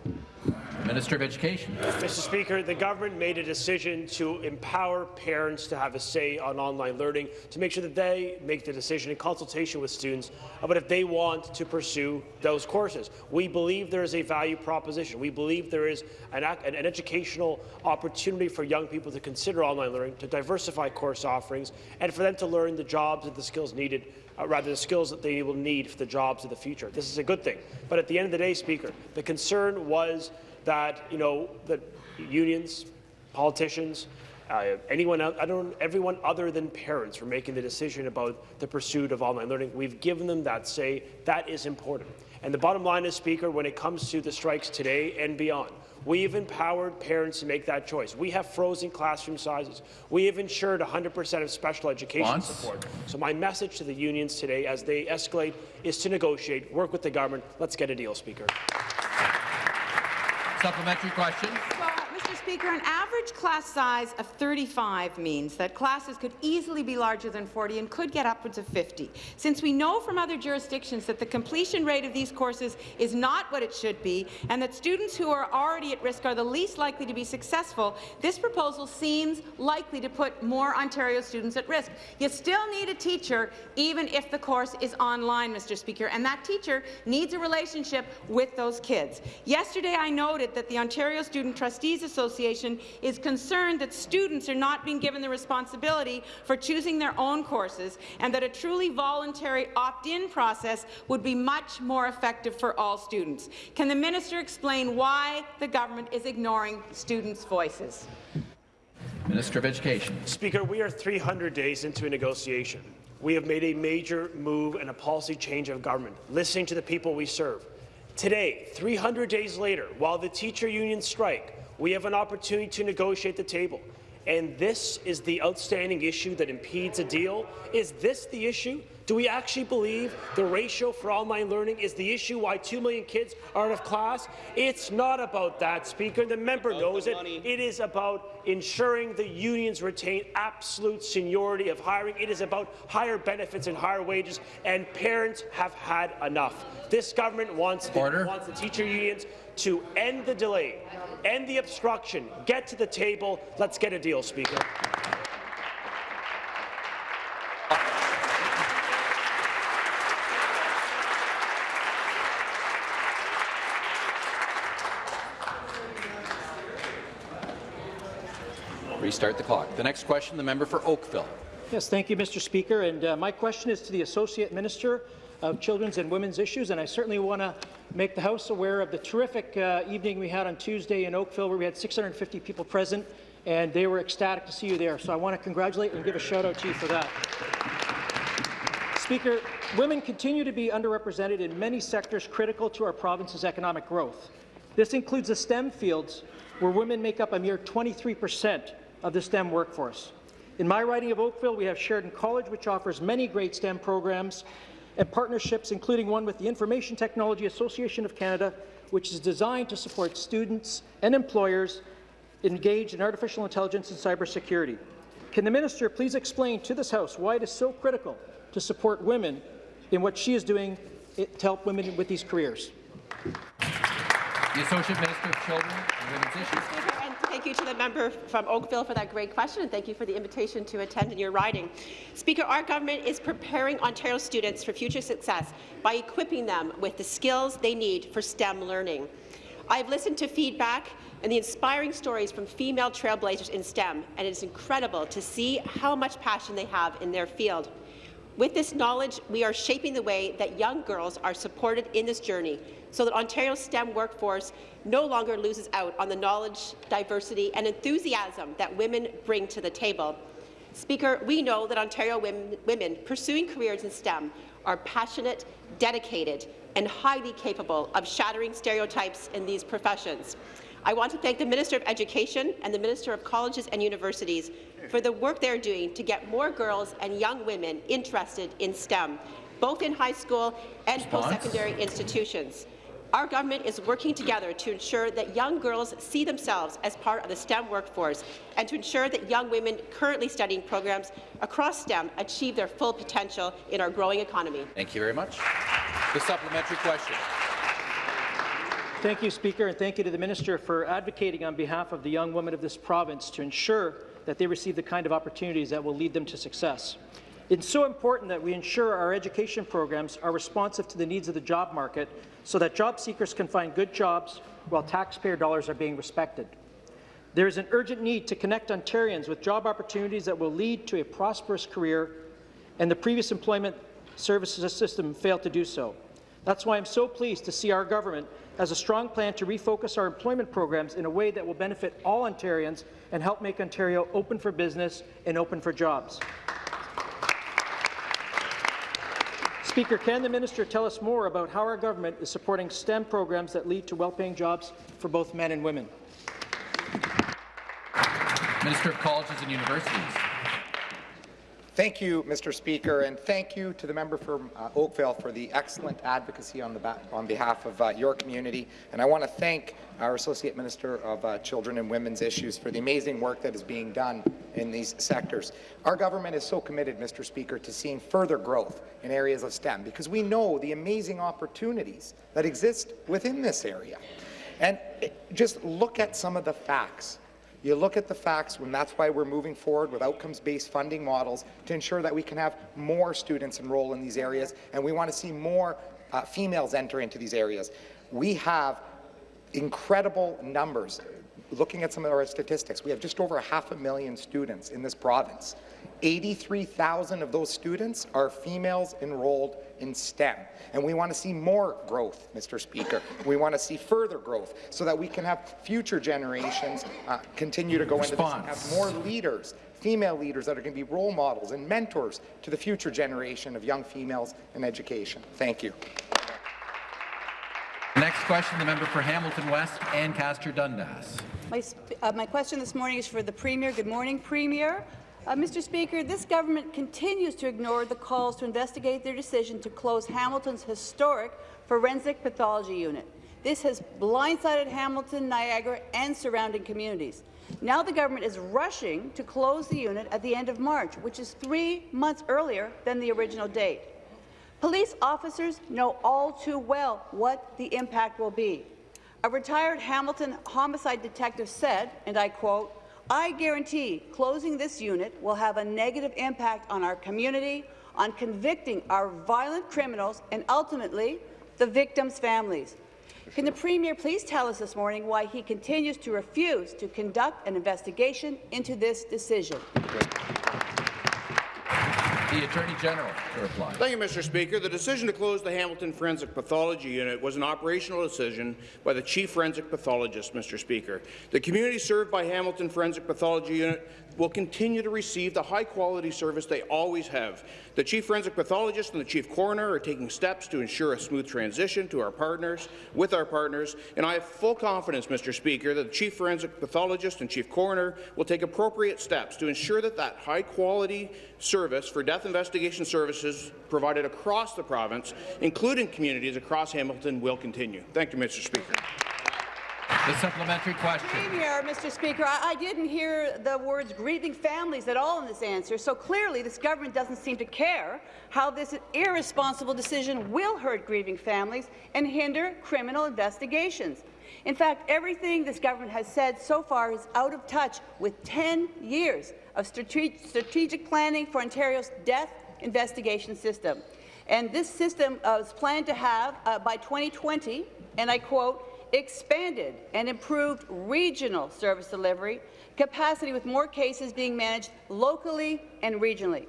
Minister of Education. Mr. Speaker, the government made a decision to empower parents to have a say on online learning, to make sure that they make the decision in consultation with students about if they want to pursue those courses. We believe there is a value proposition. We believe there is an, an educational opportunity for young people to consider online learning, to diversify course offerings, and for them to learn the jobs and the skills needed uh, rather the skills that they will need for the jobs of the future. This is a good thing. But at the end of the day, Speaker, the concern was that you know that unions, politicians, uh, anyone, I don't, everyone other than parents were making the decision about the pursuit of online learning. We've given them that say. That is important. And the bottom line is, Speaker, when it comes to the strikes today and beyond, We've empowered parents to make that choice. We have frozen classroom sizes. We have ensured 100% of special education Once. support. So my message to the unions today, as they escalate, is to negotiate, work with the government. Let's get a deal, Speaker. Supplementary question. Speaker, an average class size of 35 means that classes could easily be larger than 40 and could get upwards of 50. Since we know from other jurisdictions that the completion rate of these courses is not what it should be, and that students who are already at risk are the least likely to be successful, this proposal seems likely to put more Ontario students at risk. You still need a teacher, even if the course is online, Mr. Speaker, and that teacher needs a relationship with those kids. Yesterday, I noted that the Ontario Student Trustees Association is concerned that students are not being given the responsibility for choosing their own courses and that a truly voluntary opt-in process would be much more effective for all students. Can the minister explain why the government is ignoring students' voices? Minister of Education. Speaker, we are 300 days into a negotiation. We have made a major move and a policy change of government, listening to the people we serve. Today, 300 days later, while the teacher unions strike, we have an opportunity to negotiate the table. And this is the outstanding issue that impedes a deal? Is this the issue? Do we actually believe the ratio for online learning is the issue why 2 million kids are out of class? It's not about that, Speaker. The member knows it. It is about ensuring the unions retain absolute seniority of hiring. It is about higher benefits and higher wages, and parents have had enough. This government wants the, wants the teacher unions to end the delay, end the obstruction, get to the table. Let's get a deal, Speaker. Restart the clock. The next question, the member for Oakville. Yes, thank you, Mr. Speaker. And uh, my question is to the Associate Minister of children's and women's issues, and I certainly want to make the House aware of the terrific uh, evening we had on Tuesday in Oakville, where we had 650 people present, and they were ecstatic to see you there. So I want to congratulate and give a shout out to you for that. Speaker, women continue to be underrepresented in many sectors critical to our province's economic growth. This includes the STEM fields, where women make up a mere 23 percent of the STEM workforce. In my riding of Oakville, we have Sheridan College, which offers many great STEM programs and partnerships, including one with the Information Technology Association of Canada, which is designed to support students and employers engaged in artificial intelligence and cybersecurity. Can the minister please explain to this House why it is so critical to support women in what she is doing to help women with these careers? The Associate Minister of Children and Women's Issues. You to the member from Oakville for that great question, and thank you for the invitation to attend in your riding. Speaker, our government is preparing Ontario students for future success by equipping them with the skills they need for STEM learning. I've listened to feedback and the inspiring stories from female trailblazers in STEM, and it is incredible to see how much passion they have in their field. With this knowledge, we are shaping the way that young girls are supported in this journey so that Ontario's STEM workforce no longer loses out on the knowledge, diversity and enthusiasm that women bring to the table. Speaker, we know that Ontario women, women pursuing careers in STEM are passionate, dedicated and highly capable of shattering stereotypes in these professions. I want to thank the Minister of Education and the Minister of Colleges and Universities for the work they're doing to get more girls and young women interested in STEM, both in high school and post-secondary institutions. Our government is working together to ensure that young girls see themselves as part of the STEM workforce and to ensure that young women currently studying programs across STEM achieve their full potential in our growing economy. Thank you very much. The supplementary question. Thank you, Speaker, and thank you to the Minister for advocating on behalf of the young women of this province to ensure that they receive the kind of opportunities that will lead them to success. It's so important that we ensure our education programs are responsive to the needs of the job market so that job seekers can find good jobs while taxpayer dollars are being respected. There is an urgent need to connect Ontarians with job opportunities that will lead to a prosperous career, and the previous employment services system failed to do so. That's why I'm so pleased to see our government has a strong plan to refocus our employment programs in a way that will benefit all Ontarians and help make Ontario open for business and open for jobs. Speaker, can the minister tell us more about how our government is supporting STEM programs that lead to well-paying jobs for both men and women? Minister of Colleges and Universities. Thank you, Mr. Speaker, and thank you to the member from uh, Oakville for the excellent advocacy on, the on behalf of uh, your community. And I want to thank our Associate Minister of uh, Children and Women's Issues for the amazing work that is being done in these sectors. Our government is so committed, Mr. Speaker, to seeing further growth in areas of STEM because we know the amazing opportunities that exist within this area. And just look at some of the facts you look at the facts, and that's why we're moving forward with outcomes-based funding models to ensure that we can have more students enroll in these areas, and we want to see more uh, females enter into these areas. We have incredible numbers. Looking at some of our statistics, we have just over a half a million students in this province. 83,000 of those students are females enrolled in STEM. And we want to see more growth, Mr. Speaker. We want to see further growth so that we can have future generations uh, continue to go Response. into this and have more leaders, female leaders that are going to be role models and mentors to the future generation of young females in education. Thank you. Next question, the member for Hamilton West, Ancaster Dundas. My, uh, my question this morning is for the Premier. Good morning, Premier. Uh, Mr. Speaker, this government continues to ignore the calls to investigate their decision to close Hamilton's historic forensic pathology unit. This has blindsided Hamilton, Niagara and surrounding communities. Now the government is rushing to close the unit at the end of March, which is three months earlier than the original date. Police officers know all too well what the impact will be. A retired Hamilton homicide detective said, and I quote, I guarantee closing this unit will have a negative impact on our community, on convicting our violent criminals, and ultimately the victims' families. Can the Premier please tell us this morning why he continues to refuse to conduct an investigation into this decision? The Attorney General to reply. Thank you, Mr. Speaker. The decision to close the Hamilton Forensic Pathology Unit was an operational decision by the Chief Forensic Pathologist, Mr. Speaker. The community served by Hamilton Forensic Pathology Unit will continue to receive the high-quality service they always have. The Chief Forensic Pathologist and the Chief Coroner are taking steps to ensure a smooth transition to our partners, with our partners, and I have full confidence, Mr. Speaker, that the Chief Forensic Pathologist and Chief Coroner will take appropriate steps to ensure that that high-quality service for death investigation services provided across the province, including communities across Hamilton, will continue. Thank you, Mr. Speaker. The supplementary question. Premier, Mr. Speaker, I, I didn't hear the words grieving families at all in this answer, so clearly this government doesn't seem to care how this irresponsible decision will hurt grieving families and hinder criminal investigations. In fact, everything this government has said so far is out of touch with 10 years of strate strategic planning for Ontario's death investigation system. And this system uh, planned to have, uh, by 2020, and I quote, expanded and improved regional service delivery capacity with more cases being managed locally and regionally.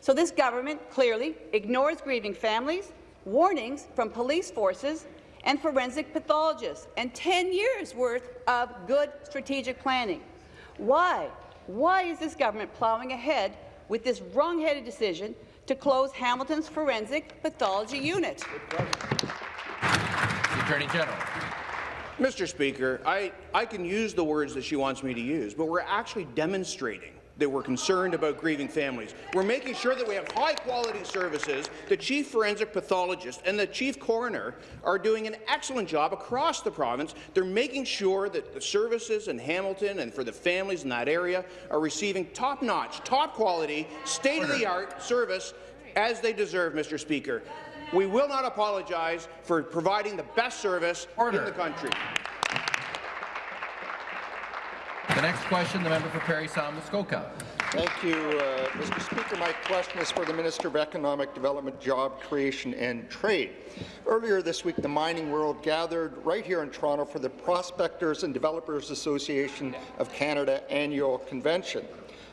So this government clearly ignores grieving families, warnings from police forces and forensic pathologists, and 10 years' worth of good strategic planning. Why? Why is this government plowing ahead with this wrong-headed decision to close Hamilton's Forensic Pathology Unit? Attorney General. Mr. Speaker, I, I can use the words that she wants me to use, but we're actually demonstrating that we're concerned about grieving families. We're making sure that we have high-quality services. The chief forensic pathologist and the chief coroner are doing an excellent job across the province. They're making sure that the services in Hamilton and for the families in that area are receiving top-notch, top-quality, state-of-the-art service as they deserve, Mr. Speaker. We will not apologize for providing the best service Order. in the country. The next question, the member for Parry Sound Muskoka. Thank you, uh, Mr. Speaker. My question is for the Minister of Economic Development, Job Creation and Trade. Earlier this week, the mining world gathered right here in Toronto for the Prospectors and Developers Association of Canada annual convention.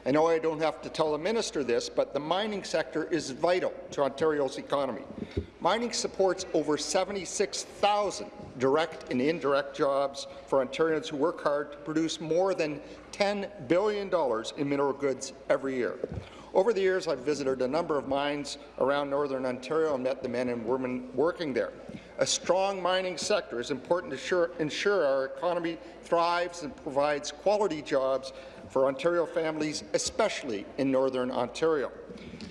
I know I don't have to tell the minister this, but the mining sector is vital to Ontario's economy. Mining supports over 76,000 direct and indirect jobs for Ontarians who work hard to produce more than $10 billion in mineral goods every year. Over the years, I've visited a number of mines around Northern Ontario and met the men and women working there. A strong mining sector is important to ensure, ensure our economy thrives and provides quality jobs for Ontario families, especially in Northern Ontario.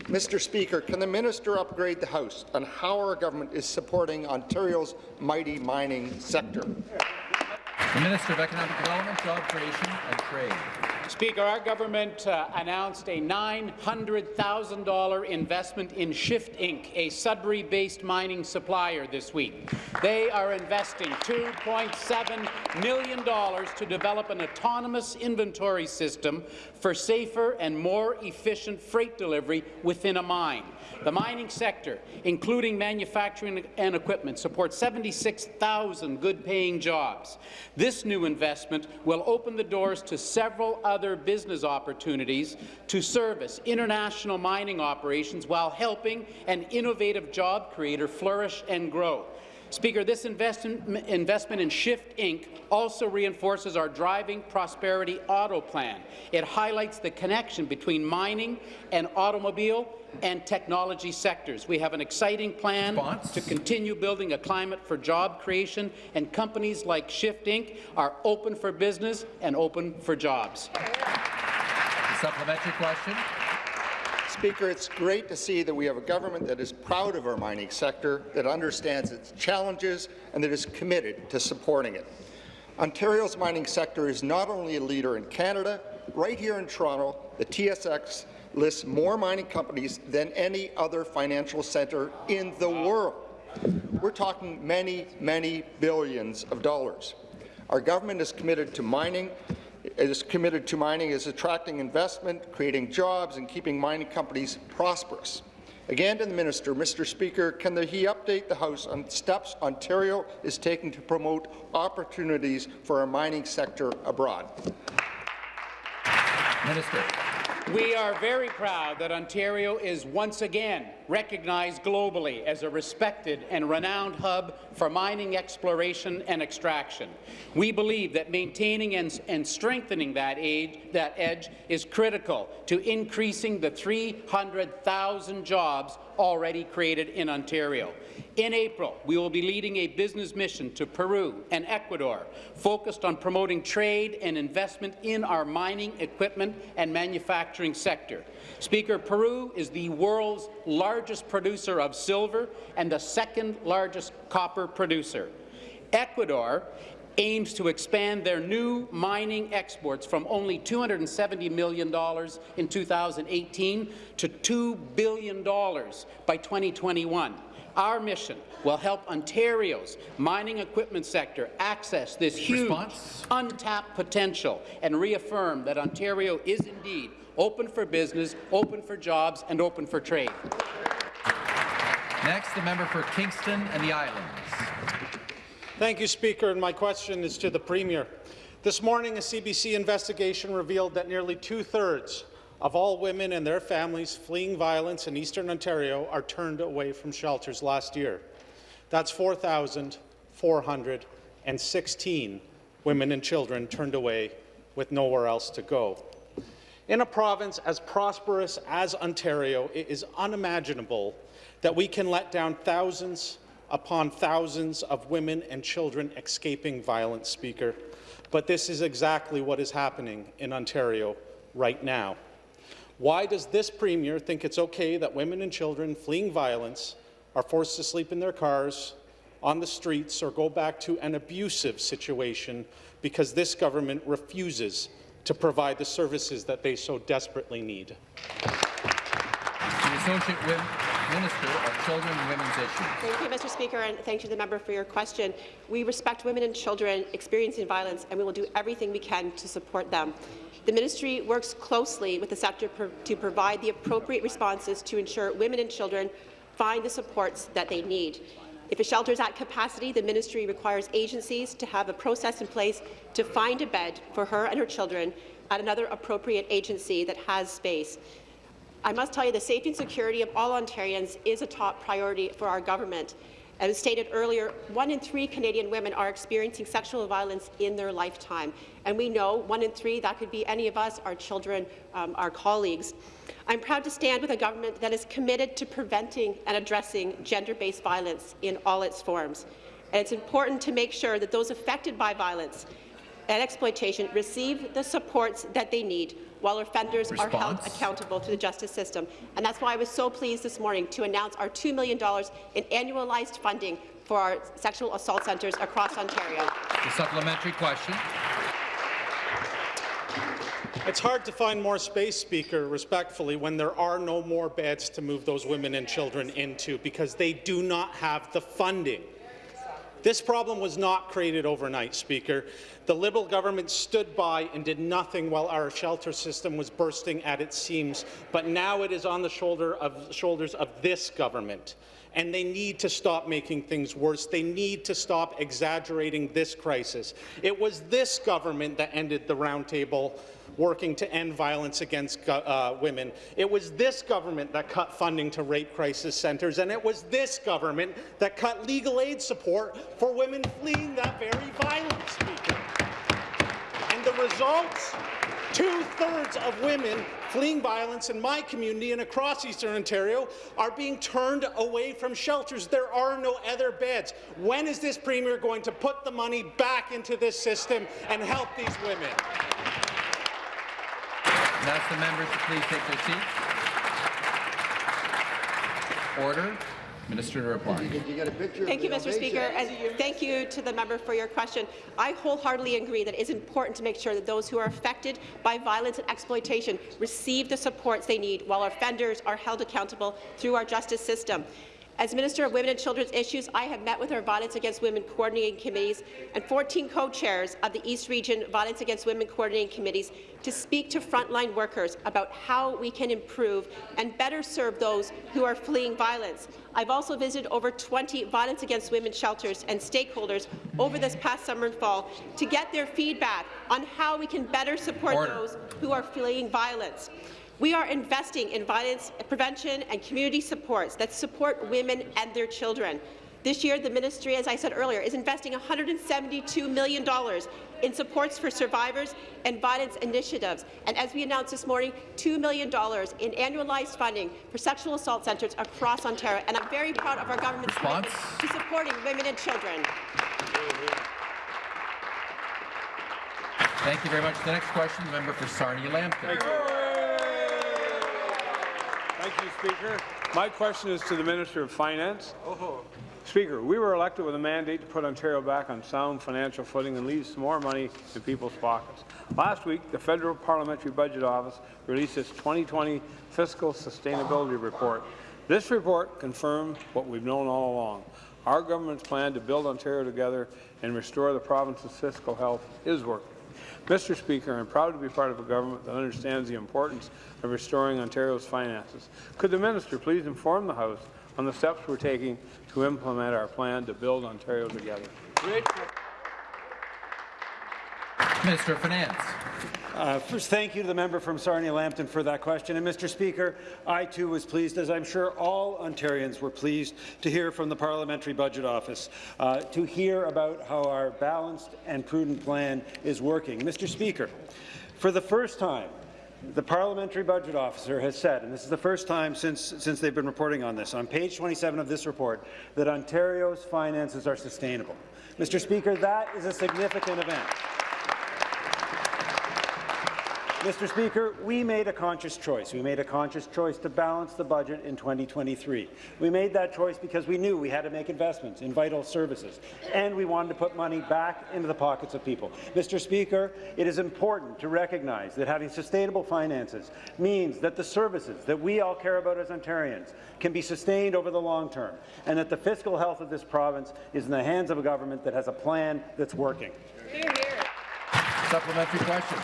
Mr. Speaker, can the minister upgrade the House on how our government is supporting Ontario's mighty mining sector? The Minister of Economic Development, Job Creation and Trade. Speaker, our government uh, announced a $900,000 investment in Shift Inc., a Sudbury-based mining supplier this week. They are investing $2.7 million to develop an autonomous inventory system for safer and more efficient freight delivery within a mine. The mining sector, including manufacturing and equipment, supports 76,000 good-paying jobs. This new investment will open the doors to several other business opportunities to service international mining operations while helping an innovative job creator flourish and grow. Speaker, this investment, investment in Shift Inc. also reinforces our Driving Prosperity Auto Plan. It highlights the connection between mining and automobile and technology sectors. We have an exciting plan Response? to continue building a climate for job creation, and companies like Shift Inc. are open for business and open for jobs. Supplementary question. Speaker, it's great to see that we have a government that is proud of our mining sector, that understands its challenges, and that is committed to supporting it. Ontario's mining sector is not only a leader in Canada, right here in Toronto, the TSX lists more mining companies than any other financial centre in the world. We're talking many, many billions of dollars. Our government is committed to mining is committed to mining is attracting investment, creating jobs, and keeping mining companies prosperous. Again to the minister, Mr. Speaker, can the, he update the House on steps Ontario is taking to promote opportunities for our mining sector abroad? Minister. We are very proud that Ontario is once again recognized globally as a respected and renowned hub for mining exploration and extraction. We believe that maintaining and, and strengthening that, that edge is critical to increasing the 300,000 jobs already created in Ontario. In April, we will be leading a business mission to Peru and Ecuador focused on promoting trade and investment in our mining, equipment and manufacturing sector. Speaker, Peru is the world's largest producer of silver and the second largest copper producer. Ecuador aims to expand their new mining exports from only $270 million in 2018 to $2 billion by 2021. Our mission will help Ontario's mining equipment sector access this huge, Response? untapped potential and reaffirm that Ontario is indeed open for business, open for jobs, and open for trade. Next, the member for Kingston and the Islands. Thank you, Speaker, and my question is to the Premier. This morning, a CBC investigation revealed that nearly two-thirds of all women and their families fleeing violence in Eastern Ontario are turned away from shelters last year. That's 4,416 women and children turned away with nowhere else to go. In a province as prosperous as Ontario, it is unimaginable that we can let down thousands upon thousands of women and children escaping violence, Speaker. But this is exactly what is happening in Ontario right now. Why does this Premier think it's okay that women and children fleeing violence are forced to sleep in their cars, on the streets, or go back to an abusive situation because this government refuses to provide the services that they so desperately need? The Associate Minister of Children and Women's Issues. Thank you, Mr. Speaker, and thank you, to the member, for your question. We respect women and children experiencing violence, and we will do everything we can to support them. The ministry works closely with the sector to provide the appropriate responses to ensure women and children find the supports that they need. If a shelter is at capacity, the ministry requires agencies to have a process in place to find a bed for her and her children at another appropriate agency that has space. I must tell you the safety and security of all Ontarians is a top priority for our government. As stated earlier, one in three Canadian women are experiencing sexual violence in their lifetime. And we know one in three, that could be any of us, our children, um, our colleagues. I'm proud to stand with a government that is committed to preventing and addressing gender-based violence in all its forms. And it's important to make sure that those affected by violence and exploitation receive the supports that they need while offenders Response. are held accountable to the justice system. And that's why I was so pleased this morning to announce our $2 million in annualized funding for our sexual assault centres across Ontario. The supplementary question. It's hard to find more space, Speaker, respectfully, when there are no more beds to move those women and children into because they do not have the funding. This problem was not created overnight, Speaker. The Liberal government stood by and did nothing while our shelter system was bursting at its seams, but now it is on the shoulder of, shoulders of this government and they need to stop making things worse. They need to stop exaggerating this crisis. It was this government that ended the roundtable working to end violence against uh, women. It was this government that cut funding to rape crisis centres, and it was this government that cut legal aid support for women fleeing that very violence, Speaker. And the results? Two-thirds of women fleeing violence in my community and across Eastern Ontario are being turned away from shelters. There are no other beds. When is this Premier going to put the money back into this system and help these women? And ask the members to please take their seats. Order. Minister to reply. Thank you, Mr. Speaker, and thank you to the member for your question. I wholeheartedly agree that it is important to make sure that those who are affected by violence and exploitation receive the supports they need while offenders are held accountable through our justice system. As Minister of Women and Children's Issues, I have met with our Violence Against Women Coordinating Committees and 14 co-chairs of the East Region Violence Against Women Coordinating Committees to speak to frontline workers about how we can improve and better serve those who are fleeing violence. I've also visited over 20 violence against women shelters and stakeholders over this past summer and fall to get their feedback on how we can better support Order. those who are fleeing violence. We are investing in violence prevention and community supports that support women and their children. This year, the ministry, as I said earlier, is investing $172 million in supports for survivors and violence initiatives. And as we announced this morning, $2 million in annualized funding for sexual assault centres across Ontario. And I'm very proud of our government's commitment to supporting women and children. Thank you very much. The next question, the member for Sarnia Lambton. Thank you, Speaker. My question is to the Minister of Finance. Oh, Speaker, we were elected with a mandate to put Ontario back on sound financial footing and leave some more money in people's pockets. Last week, the Federal Parliamentary Budget Office released its 2020 Fiscal Sustainability Report. This report confirmed what we've known all along. Our government's plan to build Ontario together and restore the province's fiscal health is working. Mr. Speaker, I'm proud to be part of a government that understands the importance of restoring Ontario's finances. Could the minister please inform the House on the steps we're taking to implement our plan to build Ontario together? Minister of Finance. Uh, first, thank you to the member from Sarnia Lambton for that question. And Mr. Speaker, I too was pleased, as I'm sure all Ontarians were pleased, to hear from the Parliamentary Budget Office, uh, to hear about how our balanced and prudent plan is working. Mr. Speaker, for the first time, the Parliamentary Budget Officer has said, and this is the first time since, since they've been reporting on this, on page 27 of this report, that Ontario's finances are sustainable. Mr. Speaker, that is a significant event. Mr. Speaker, we made a conscious choice. We made a conscious choice to balance the budget in 2023. We made that choice because we knew we had to make investments in vital services, and we wanted to put money back into the pockets of people. Mr. Speaker, it is important to recognize that having sustainable finances means that the services that we all care about as Ontarians can be sustained over the long term, and that the fiscal health of this province is in the hands of a government that has a plan that's working. Supplementary question.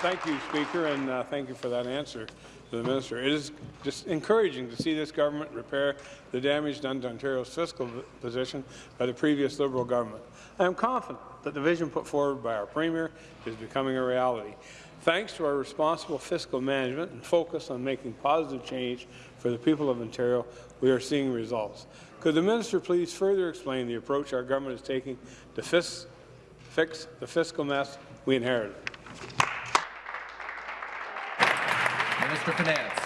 Thank you, Speaker, and uh, thank you for that answer to the minister. It is just encouraging to see this government repair the damage done to Ontario's fiscal position by the previous Liberal government. I am confident that the vision put forward by our Premier is becoming a reality. Thanks to our responsible fiscal management and focus on making positive change for the people of Ontario, we are seeing results. Could the minister please further explain the approach our government is taking to fix the fiscal mess we inherited? Of Finance.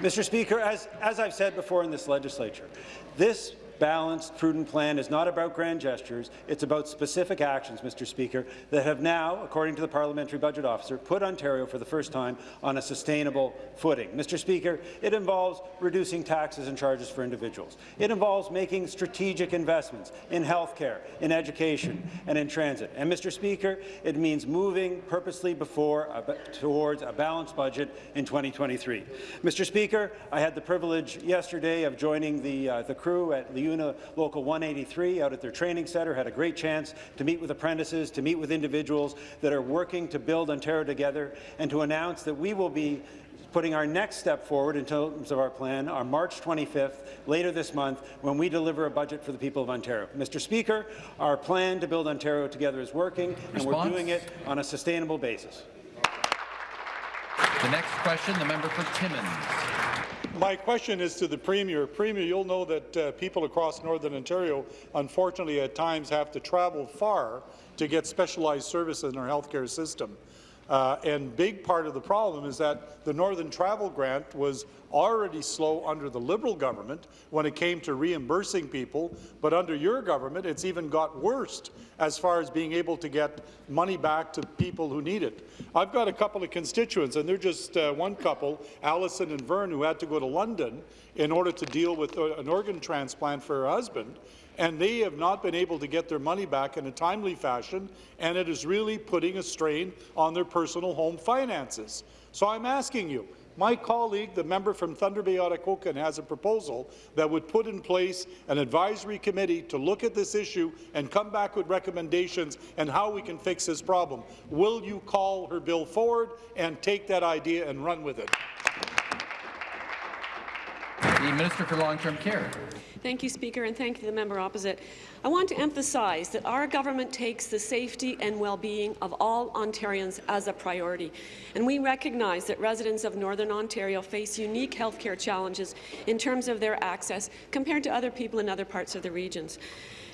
Mr. Speaker, as, as I've said before in this legislature, this balanced, prudent plan is not about grand gestures. It's about specific actions, Mr. Speaker, that have now, according to the Parliamentary Budget Officer, put Ontario for the first time on a sustainable footing. Mr. Speaker, it involves reducing taxes and charges for individuals. It involves making strategic investments in health care, in education, and in transit. And, Mr. Speaker, it means moving purposely before a, towards a balanced budget in 2023. Mr. Speaker, I had the privilege yesterday of joining the, uh, the crew at Local 183 out at their training centre, had a great chance to meet with apprentices, to meet with individuals that are working to build Ontario together, and to announce that we will be putting our next step forward in terms of our plan on March 25th, later this month, when we deliver a budget for the people of Ontario. Mr. Speaker, our plan to build Ontario together is working, and we're doing it on a sustainable basis. The next question, the member for Timmins. My question is to the Premier. Premier, you'll know that uh, people across Northern Ontario, unfortunately, at times have to travel far to get specialized services in our healthcare system. Uh, and big part of the problem is that the Northern Travel Grant was already slow under the Liberal government when it came to reimbursing people, but under your government, it's even got worse as far as being able to get money back to people who need it. I've got a couple of constituents, and they're just uh, one couple, Allison and Vern, who had to go to London in order to deal with uh, an organ transplant for her husband, and they have not been able to get their money back in a timely fashion, and it is really putting a strain on their personal home finances. So I'm asking you, my colleague, the member from Thunder Bay Atikokan, has a proposal that would put in place an advisory committee to look at this issue and come back with recommendations and how we can fix this problem. Will you call her bill forward and take that idea and run with it? The Minister for Long-Term Care. Thank you, Speaker, and thank you the member opposite. I want to emphasize that our government takes the safety and well-being of all Ontarians as a priority, and we recognize that residents of Northern Ontario face unique health care challenges in terms of their access compared to other people in other parts of the regions.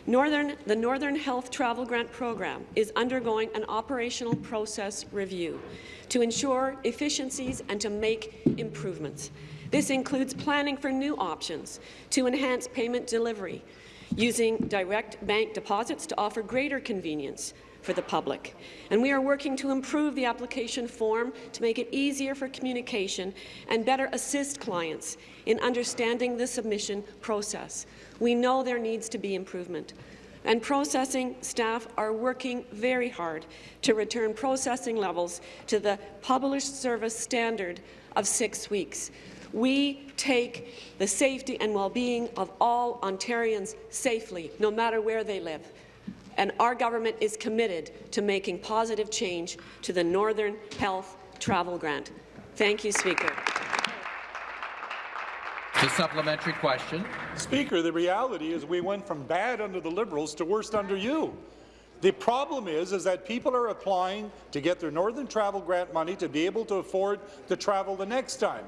Northern, the Northern Health Travel Grant Program is undergoing an operational process review to ensure efficiencies and to make improvements. This includes planning for new options to enhance payment delivery, using direct bank deposits to offer greater convenience for the public. And we are working to improve the application form to make it easier for communication and better assist clients in understanding the submission process. We know there needs to be improvement and processing staff are working very hard to return processing levels to the published service standard of six weeks. We take the safety and well-being of all Ontarians safely, no matter where they live. And our government is committed to making positive change to the Northern Health Travel Grant. Thank you, Speaker. The supplementary question. Speaker, the reality is we went from bad under the Liberals to worst under you. The problem is, is that people are applying to get their Northern Travel Grant money to be able to afford to travel the next time.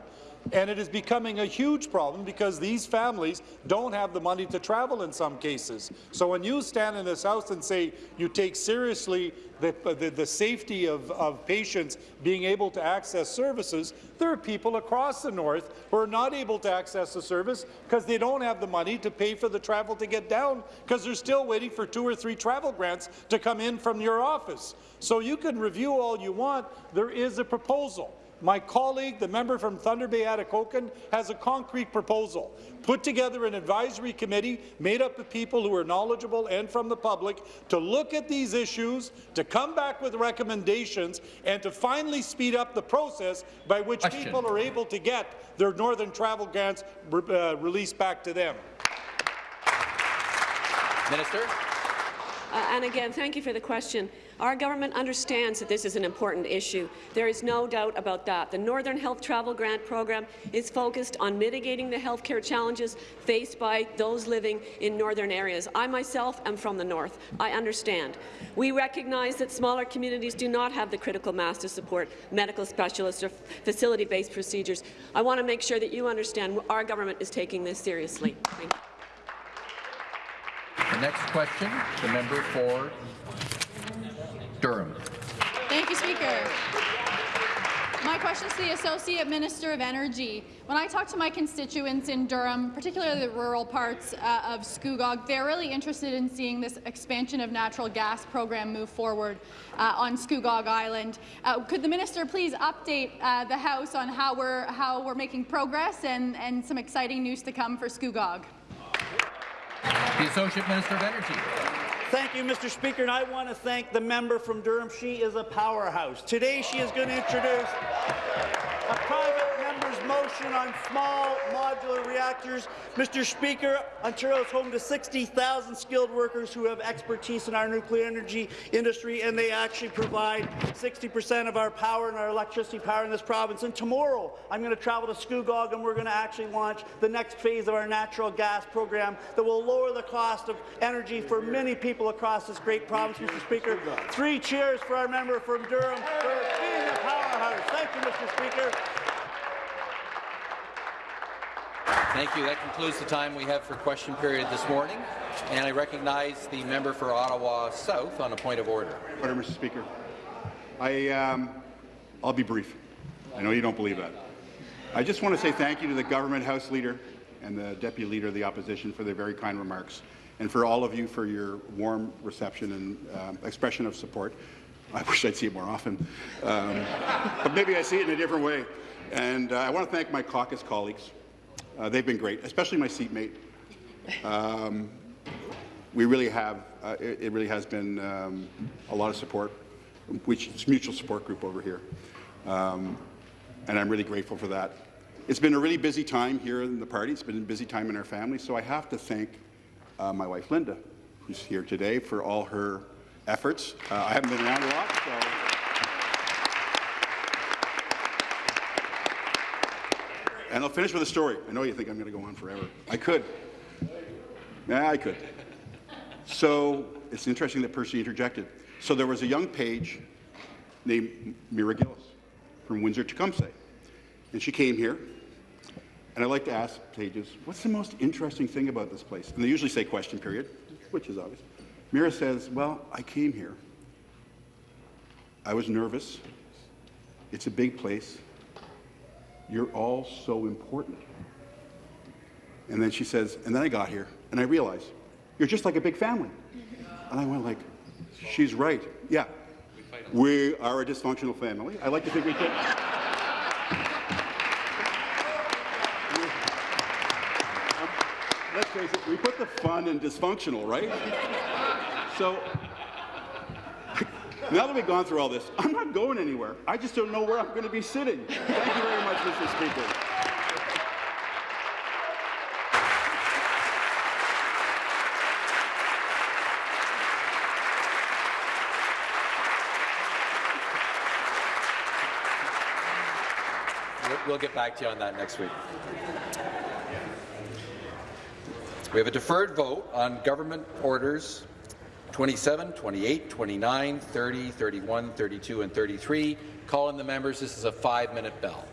And it is becoming a huge problem because these families don't have the money to travel in some cases. So when you stand in this House and say you take seriously the, the, the safety of, of patients being able to access services, there are people across the north who are not able to access the service because they don't have the money to pay for the travel to get down because they're still waiting for two or three travel grants to come in from your office. So you can review all you want. There is a proposal. My colleague, the member from Thunder Bay Atikokan, has a concrete proposal. Put together an advisory committee made up of people who are knowledgeable and from the public to look at these issues, to come back with recommendations, and to finally speed up the process by which Question. people are able to get their Northern Travel Grants uh, released back to them. Minister. Uh, and again, thank you for the question. Our government understands that this is an important issue. There is no doubt about that. The Northern Health Travel Grant Program is focused on mitigating the healthcare challenges faced by those living in northern areas. I myself am from the north. I understand. We recognize that smaller communities do not have the critical mass to support medical specialists or facility-based procedures. I want to make sure that you understand our government is taking this seriously. Thank you. The next question, the member for Durham. Thank you, Speaker. My question is to the Associate Minister of Energy. When I talk to my constituents in Durham, particularly the rural parts uh, of Scugog, they're really interested in seeing this expansion of natural gas program move forward uh, on Scugog Island. Uh, could the minister please update uh, the House on how we're how we're making progress and, and some exciting news to come for Scugog? The Associate Minister of Energy. Thank you, Mr. Speaker, and I want to thank the member from Durham. She is a powerhouse. Today, she is going to introduce motion on small modular reactors. Mr. Speaker, Ontario is home to 60,000 skilled workers who have expertise in our nuclear energy industry, and they actually provide 60% of our power and our electricity power in this province. And tomorrow, I'm going to travel to Scugog, and we're going to actually launch the next phase of our natural gas program that will lower the cost of energy for many people across this great province, Mr. Speaker. Three cheers for our member from Durham for being a powerhouse. Thank you, Mr. Speaker. Thank you. That concludes the time we have for question period this morning. And I recognize the member for Ottawa South on a point of order. Order, Mr. Speaker. I, um, I'll be brief. I know you don't believe that. I just want to say thank you to the government House Leader and the Deputy Leader of the Opposition for their very kind remarks, and for all of you for your warm reception and um, expression of support. I wish I'd see it more often, um, but maybe I see it in a different way. And uh, I want to thank my caucus colleagues. Uh, they've been great, especially my seatmate. Um, we really have, uh, it, it, really has been um, a lot of support, which is mutual support group over here. Um, and I'm really grateful for that. It's been a really busy time here in the party. It's been a busy time in our family. So I have to thank uh, my wife, Linda, who's here today, for all her efforts. Uh, I haven't been around a lot, so. And I'll finish with a story. I know you think I'm going to go on forever. I could. Yeah, I could. So it's interesting that Percy interjected. So there was a young page named Mira Gillis from Windsor Tecumseh. And she came here, and I like to ask pages, what's the most interesting thing about this place? And they usually say question period, which is obvious. Mira says, well, I came here. I was nervous. It's a big place. You're all so important. And then she says, and then I got here, and I realized, you're just like a big family. And I went like, she's right. Yeah, we are a dysfunctional family. I like to think we can. let's face it, we put the fun in dysfunctional, right? So now that we've gone through all this, I'm not going anywhere. I just don't know where I'm going to be sitting. Thank you very much, Mr. Speaker. We'll- get back to you on that next week. We have a deferred vote on government orders 27, 28, 29, 30, 31, 32, and 33. Calling the members. This is a five-minute bell.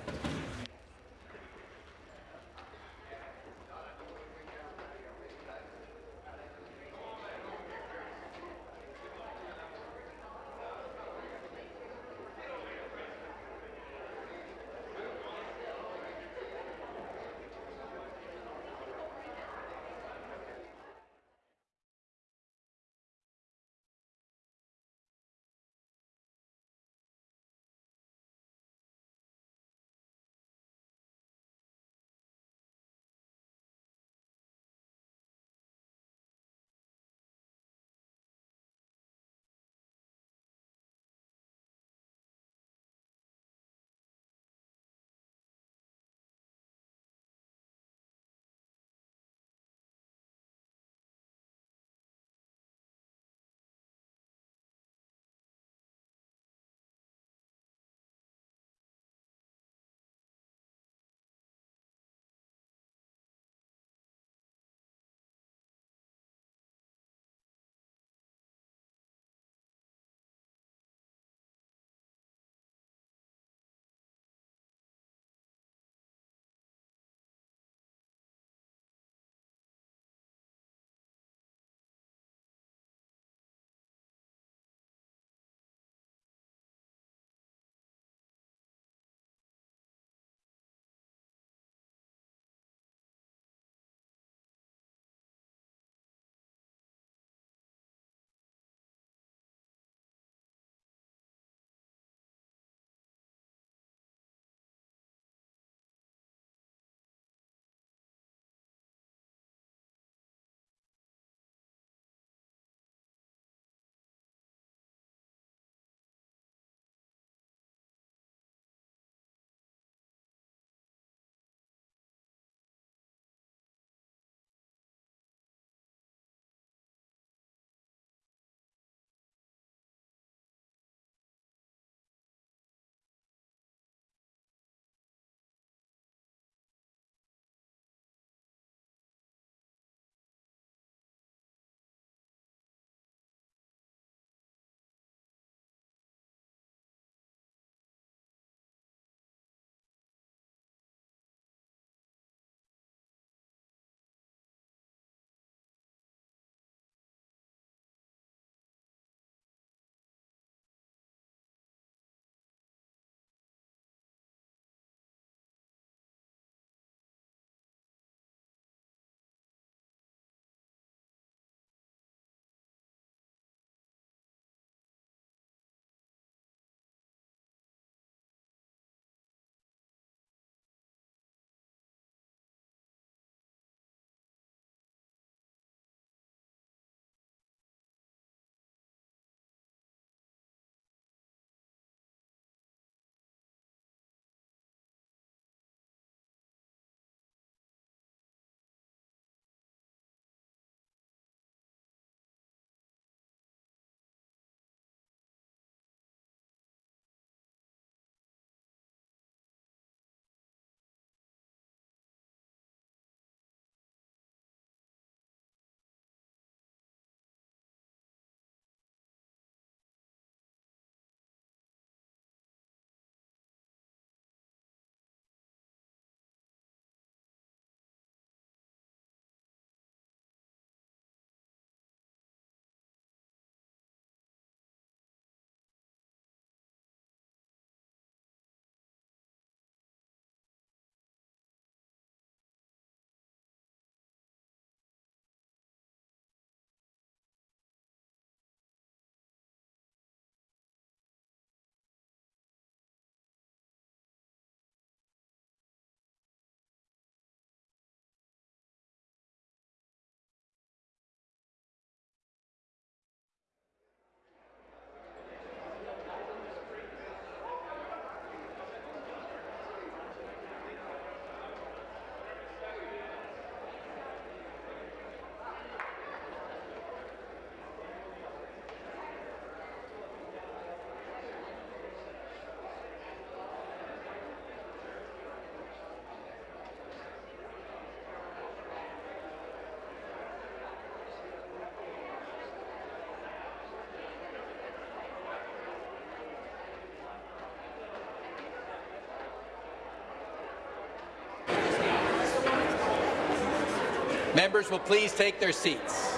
Members will please take their seats.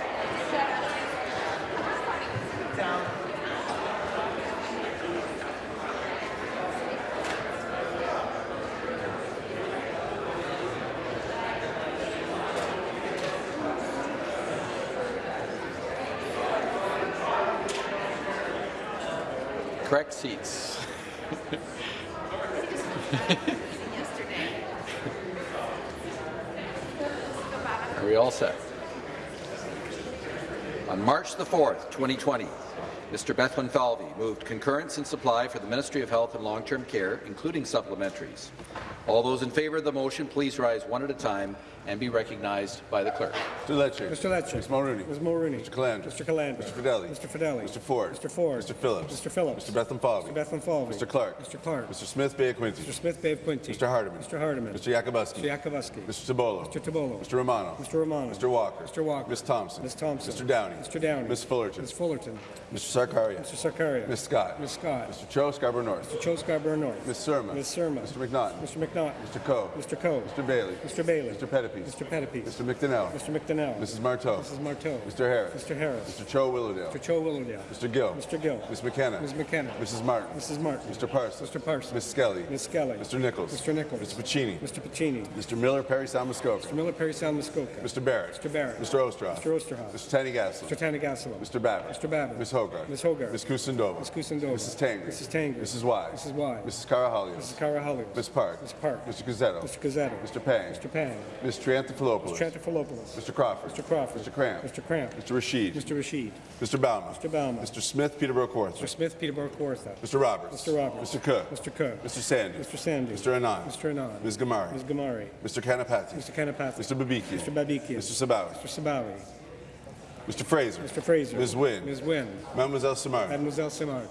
Correct seats. Are we all set? On March the 4th, 2020, Mr. Bethlenfalvy moved concurrence in supply for the Ministry of Health and Long-Term Care, including supplementaries. All those in favour of the motion, please rise one at a time and be recognized by the clerk. Mr. Lecce. Mr. Lecce. Ms. Mulroney. Ms. Mulroney. Mr. Calandra. Mr. Calandra. Mr. Fedeli. Mr. Fedeli. Mr. Ford. Mr. Ford. Mr. Phillips. Mr. Phillips. Mr. Bethlenfalvy. Mr. Bethlenfalvy. Mr. Clark. Mr. Clark. Mr. Smith Bay Quinte. Mr. Smith Bay of Quinte. Mr. Hardeman. Mr. Hardeman. Mr. Yakabuski. Mr. Yakabuski. Mr. Tibollo. Mr. Tibollo. Mr. Romano. Mr. Romano. Mr. Walker. Mr. Walker. Ms. Thompson. Ms. Thompson. Mr. Downey. Mr. Downey. Ms. Fullerton. Ms. Fullerton. Mr. Sarkaria. Mr. Sarkaria. Ms. Scott. Ms. Scott. Mr. Cho Scarborough North. Mr. Cho Scarborough North. Ms. Surma. Ms. Surma. Mr. McNaughton. Mr. McNaught. Mr. Coe. Mr. Coe. Mr. Bailey. Mr. Bailey. Mr. Pettapiece. Mr. Pettapiece. Mr. McDonell. Mr. McDonell. Mrs. Martow. Mrs. Martow. Mr. Harris. Mr. Harris. Mr. Cho Willowdale. Mr. Cho Willowdale. Mr. Gill. Mr. Gill. Ms. McKenna. Ms. McKenna. Mrs. Martin. Mrs. Martin. Mr. Parsons. Mr. Parsons. Ms. Skelly. Ms. Skelly. Mr. Nicholls. Mr. Nicholls. Mr. Piccini. Mr. Piccini. Mr. Miller, Parry Sound Muskoka. Mr. Miller, Parry Sound, Muskoka. Mr. Barrett. Mr. Barrett. Mr. Oosterhoff. Mr. Oosterhoff. Mr. Tanny Gassel. Mr. Tanigassalo. Mr. Babbitt. Mr. Babbitt. Ms. Hogarth. Ms. Hogarth. Ms. Kusendova. Ms. Kusendova. Mrs. Tangri. Mrs. Tangri. Mrs. Wise. Mrs. Wise. Mrs. Karahalios. Mrs. Karahalios. Ms. Park. Ms. Park. Mr. Cuzzetto. Mr. Cuzzetto. Mr. Pang. Mr. Pang. Ms. Triantafilopoulos. Mr. Triantafilopoulos. Mr. Crawford. Mr. Crawford. Mr. Kramp. Mr. Kramp. Mr. Rasheed. Mr. Rasheed. Mr. Bauman. Mr. Bauman. Mr. Smith, Peterborough Kawartha. Mr. Smith, Peterborough Kawartha. Mr. Roberts. Mr. Roberts. Mr. Cook. Mr. Cook. Mr. Sandhu. Mr. Sandhu. Mr. Anand. Mr. Anand. Ms. Ghamari. Ms. Ghamari. Mr. Kanapathi. Mr. Kanapathi. Mr. Babikian. Mr. Babikian. Mr. Sabawy. Mr. Sabawy. Mr. Fraser. Mr. Fraser. Ms. Wynne. Ms. Wynne. Mademoiselle Samar. Mademoiselle Simard.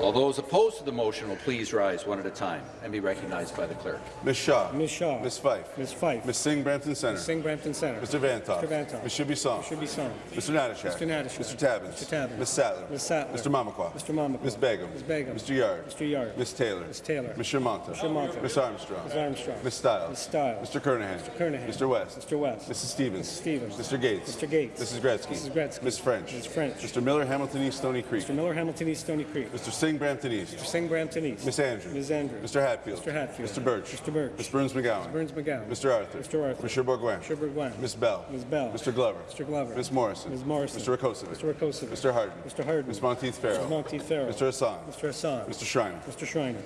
All those opposed to the motion will please rise one at a time and be recognized by the clerk. Ms. Shaw. Ms. Shaw. Ms. Fife. Ms. Fife. Ms. Singh Brampton Centre. Ms. Singh Brampton Centre. Mr. Vanthof. Mr. Vanthof. Ms. Shibisong. Mr. Bisson. Mr. Natyshak. Mr. Natyshak. Mr. Tabuns. Mr. Tabuns. Ms. Sattler. Ms. Sattler. Mr. Mamakwa. Mr. Mamakwa. Ms. Begum. Ms. Begum. Mr. Yarde. Mr. Yarde. Ms. Taylor. Ms. Taylor. Ms. Shermanta. Ms. Shermanta. Ms. Armstrong. Ms. Armstrong. Ms. Stiles. Ms. Stiles. Mr. Kernaghan. Mr. Kernaghan. Mr. West. Mr. West. Mrs. Stevens. Mrs. Stevens. Mr. Gates. Mr. Gates. Mrs. Gretzky. Mrs. Gretzky. Ms. French. Ms. French. Mr. Miller, Hamilton East, Stony Creek. Mr. Miller, Hamilton East, Stony Creek. Mr. Singh, Brampton East. Mr. Singh, Brampton East. Miss Andrews. Ms. Andrews. Mr. Hatfield. Mr. Hatfield. Mr. Burch. Mr. Burch. Ms. Berns-McGown. Mr. Berns-McGown. Mr. Arthur. Mr. Arthur. Mr. Bourgouin. Mr. Bourgouin. Ms. Bell. Ms. Bell. Mr. Glover. Mr. Glover. Ms. Morrison. Ms. Morrison. Mr. Rakocevic. Mr. Rakocevic. Mr. Harden. Mr. Harden. Ms. Monteith Farrell. Ms. Monteith Farrell. Mr. Hassan. Mr. Hassan. Mr. Schreiner. Mr. Schreiner.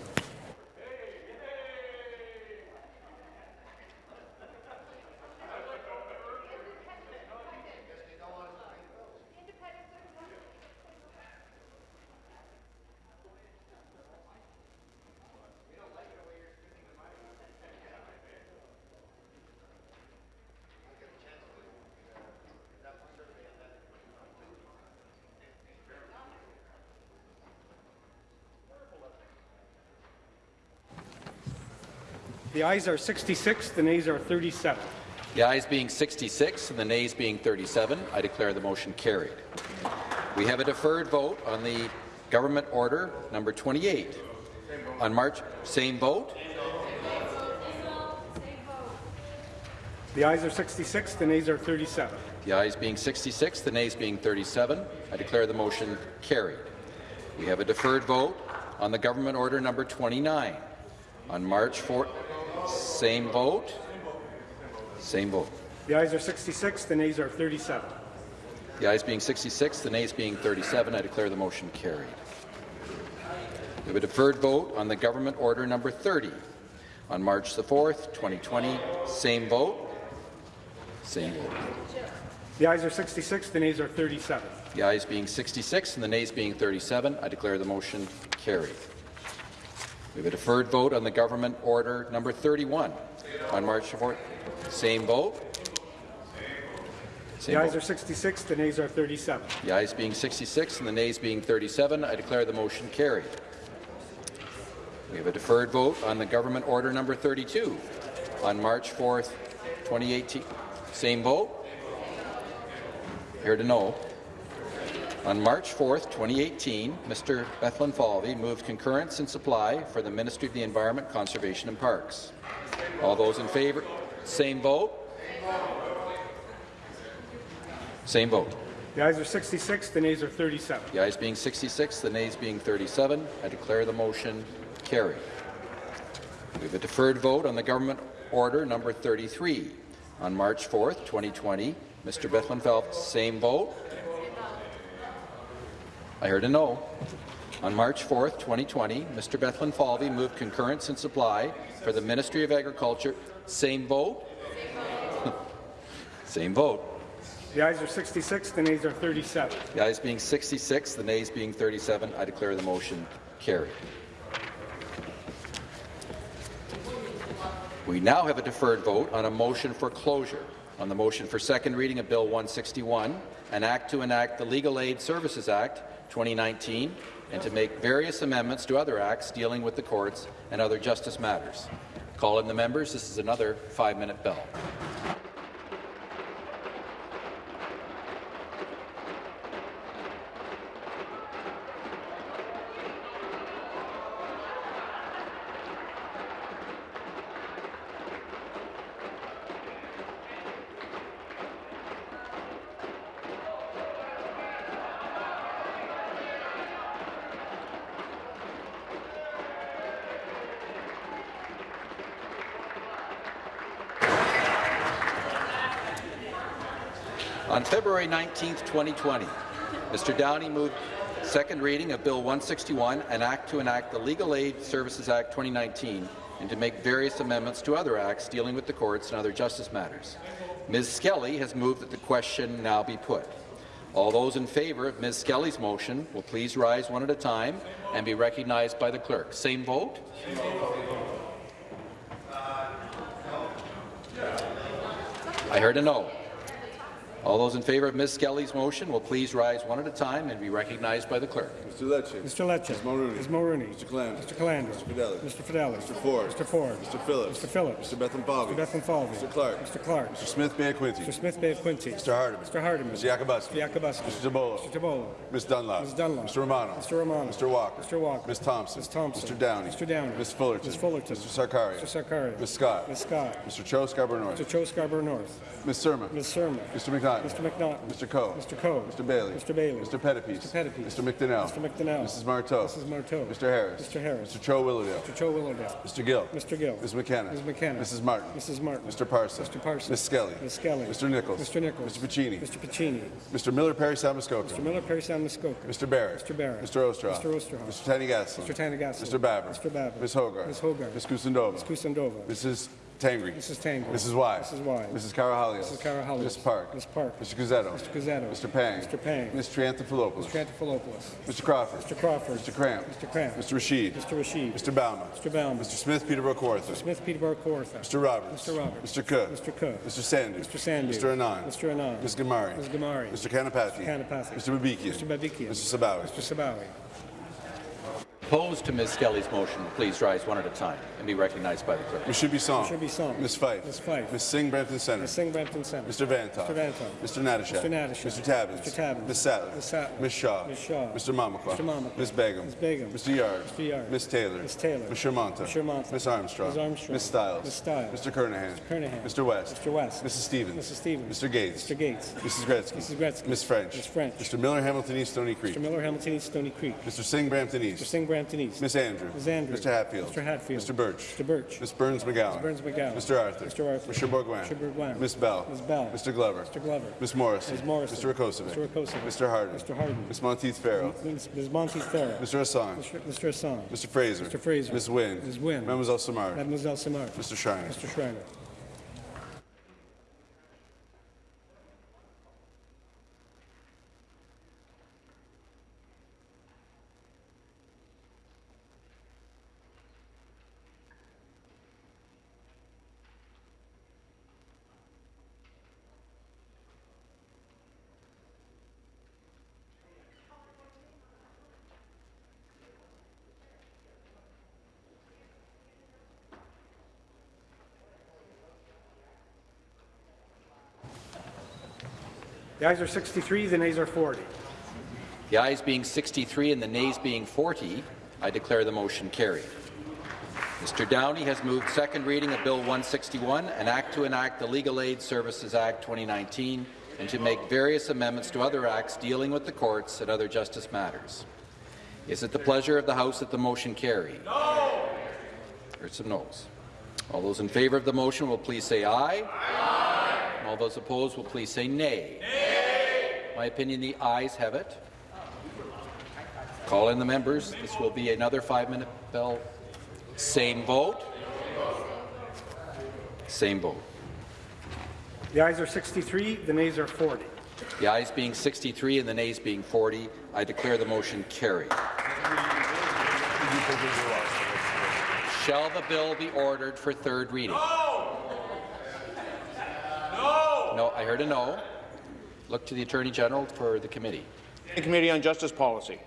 The ayes are 66, the nays are 37. The ayes being 66 and the nays being 37, I declare the motion carried. We have a deferred vote on the government order number 28. On March, same vote. The ayes are 66, the nays are 37. The ayes being 66, the nays being 37, I declare the motion carried. We have a deferred vote on the government order number 29. On March 4, same vote. Same vote. The ayes are 66, the nays are 37. The ayes being 66, the nays being 37, I declare the motion carried. We have a deferred vote on the government order number 30. On March the 4th, 2020, same vote. Same vote. The ayes are 66, the nays are 37. The ayes being 66 and the nays being 37, I declare the motion carried. We have a deferred vote on the government order number 31. On March 4th, same vote. Same The ayes vote. are 66, the nays are 37. The ayes being 66 and the nays being 37, I declare the motion carried. We have a deferred vote on the government order number 32 on March 4th, 2018. Same vote? Here to know. On March 4th, 2018, Mr. Bethlenfalvy moved concurrence in supply for the Ministry of the Environment, Conservation and Parks. All those in favour, Same vote. Same vote. The ayes are 66, the nays are 37. The ayes being 66, the nays being 37, I declare the motion carried. We have a deferred vote on the government order number 33. On March 4th, 2020, Mr. Bethlen Phelps, same vote. I heard a no. On March 4th, 2020, Mr. Bethlenfalvy moved concurrence and supply for the Ministry of Agriculture. Same vote. Same vote. The ayes are 66, the nays are 37. The ayes being 66, the nays being 37, I declare the motion carried. We now have a deferred vote on a motion for closure. On the motion for second reading of Bill 161, an act to enact the Legal Aid Services Act 2019 and to make various amendments to other acts dealing with the courts and other justice matters. Call in the members. This is another five-minute bell. On February 19, 2020, Mr. Downey moved second reading of Bill 161, an act to enact the Legal Aid Services Act 2019 and to make various amendments to other acts dealing with the courts and other justice matters. Ms. Skelly has moved that the question now be put. All those in favour of Ms. Skelly's motion will please rise one at a time and be recognized by the clerk. Same vote? I heard a no. All those in favour of Ms. Skelly's motion will please rise one at a time and be recognized by the clerk. Mr. Lecce. Mr. Lecce. Ms. Mulroney. Ms. Mulroney. Mr. Calandra. Mr. Calandra. Mr. Fidelis. Mr. Fidelis. Mr. Ford. Mr. Ford. Mr. Phillips. Mr. Phillips. Mr. Bethlenfalvy. Mr. Bethlenfalvy. Mr. Clark. Mr. Clark. Mr. Smith Bay Quinte. Mr. Smith Bay of Quinte. Mr. Hardeman. Mr. Hardeman. Mr. Yakabuski. Mr. Yakabuski. Mr. Tibollo. Mr. Tibollo. Ms. Dunlop. Ms. Dunlop. Mr. Romano. Mr. Romano. Mr. Walker. Mr. Walker. Ms. Thompson. Ms. Thompson. Mr. Downey. Mr. Downey. Ms. Fullerton. Ms. Fullerton. Mr. Sarkaria. Mr. Sarkaria. Ms. Scott. Ms. Scott. Mr. Cho Scarborough North. Mr. Cho Scarborough North. Ms. Surma. Ms. Surma. Mr. McNaughton. Mr. McNaughton. Mr. Coe. Mr. Coe. Mr. Bailey. Mr. Bailey. Mr. Pettapiece. Mr. Pettapiece. Mr. McDonell. Mr. McDonell. Mrs. Martow. Mrs. Martow. Mr. Harris. Mr. Harris. Mr. Cho Willowdale. Mr. Cho Willowdale. Mr. Gill. Mr. Gill. Ms. McKenna. Ms. McKenna. Mrs. Martin. Mrs. Martin. Mr. Parson. Mr. Parson. Ms. Skelly. Ms. Skelly. Mr. Nicholls. Mr. Nicholls. Mr. Piccini. Mr. Piccini. Mr. Miller Perry Samuskoka. Mr. Miller, Parry Sound, Muskoka. Mr. Barrett. Mr. Barrett. Mr. Oosterhoff. Mr. Oosterhoff. Mr. Tanigassel. Mr. Tanigassel. Mr. Baber. Mr. Baber. Ms. Hogarth. Ms. Hogarth. Ms. Kusendova. Ms. Kusendova. Mrs. Tangri. Mrs. Tangri. Mrs. Wai. Mrs. Wai. Mrs. Karahalios. Mrs. Karahalios. Ms. Park. Ms. Park. Mr. Cuzzetto. Mr. Cuzzetto. Mr. Pang. Mr. Pang. Ms. Triantafilopoulos. Mr. Antophilopoulos. Mr. Crawford. Mr. Crawford. Mr. Kramp. Mr. Kramp. Mr. Rasheed. Mr. Rasheed. Mr. Bauman. Mr. Bauman. Mr. Smith Peterborough Kawartha. Smith, Peterborough, Kawartha. Mr. Roberts. Mr. Roberts. Mr. Cook. Mr. Cook. Mr. Sandhu. Mr. Sandhu. Mr. Anand. Mr. Anand. Ms. Ghamari. Ms. Ghamari. Mr. Kanapathi. Mr. Kanapathi. Mr. Babikian. Mr. Babikian. Mr. Sabawy. Mr. Sabawy. Opposed to Ms. Skelly's motion, please rise one at a time and be recognized by the clerk. Ms. Shubi Song. Mr. Shubi Song. Ms. Fife. Ms. Fife. Ms. Singh Brampton Centre. Ms. Singh Brampton Centre. Mr. Vanthof. Mr. Vanthof. Mr. Natyshak. Mr. Natyshak. Mr. Tabuns. Mr. Tabuns. Ms. Sattler. Ms. Sattler. Ms. Shaw. Ms. Shaw. Mr. Mamakwa. Mr. Mamakwa. Ms. Begum. Ms. Begum. Mr. Yarde. Mr. Yarde. Ms. Taylor. Ms. Taylor. Ms. Shermanta. Ms. Shermanta. Ms. Armstrong. Ms. Armstrong. Ms. Stiles. Ms. Stiles. Mr. Kernaghan. Mr. Kernaghan. Mr. West. Mr. West. Mrs. Stevens. Mrs. Stevens. Mr. Gates. Mr. Gates. Mrs. Gretzky. Mrs. Gretzky. Ms. French. Ms. French. Mr. Miller Hamilton East Stony Creek. Mr. Miller, Hamilton East, Stony Creek. Mr. Singh Brampton Mr. East. Singh, Brampton East. Miss Andrew. Ms. Andrew. Mr. Hatfield. Mr. Hatfield. Mr. Burch. Mr. Burch. Ms. Berns-McGown. Ms. Berns-McGown. Mr. Arthur. Mr. Arthur. Mr. Bourgouin. Mr. Bourgouin. Ms. Bell. Ms. Bell. Mr. Glover. Mr. Glover. Ms. Morrison. Ms. Morrison. Mr. Rakocevic. Mr. Rakocevic. Mr. Harden. Mr. Harden. Ms. Monteith Farrell. Ms. Ms. Monteith Farrell. Mr. Hassan. Mr. Mr. Hassan. Mr. Fraser. Mr. Fraser. Ms. Wynne. Ms. Wynne. Mademoiselle Simard. Mademoiselle Simard. Mr. Schreiner. Mr. Schreiner. The ayes are 63, the nays are 40. The ayes being 63 and the nays being 40, I declare the motion carried. Mr. Downey has moved second reading of Bill 161, an act to enact the Legal Aid Services Act 2019 and to make various amendments to other acts dealing with the courts and other justice matters. Is it the pleasure of the House that the motion carry? No. Heard some noes. All those in favour of the motion will please say aye. Aye. All those opposed will please say nay. Nay. My opinion, the ayes have it. Call in the members. This will be another five-minute bell. Same vote. Same vote. The ayes are 63, the nays are 40. The ayes being 63 and the nays being 40, I declare the motion carried. Shall the bill be ordered for third reading? No! No! No, I heard a no. Look to the Attorney General for the committee. The Committee on Justice Policy.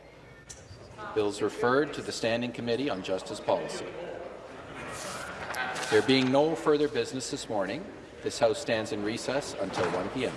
Bills referred to the Standing Committee on Justice Policy. There being no further business this morning, this House stands in recess until 1 p.m.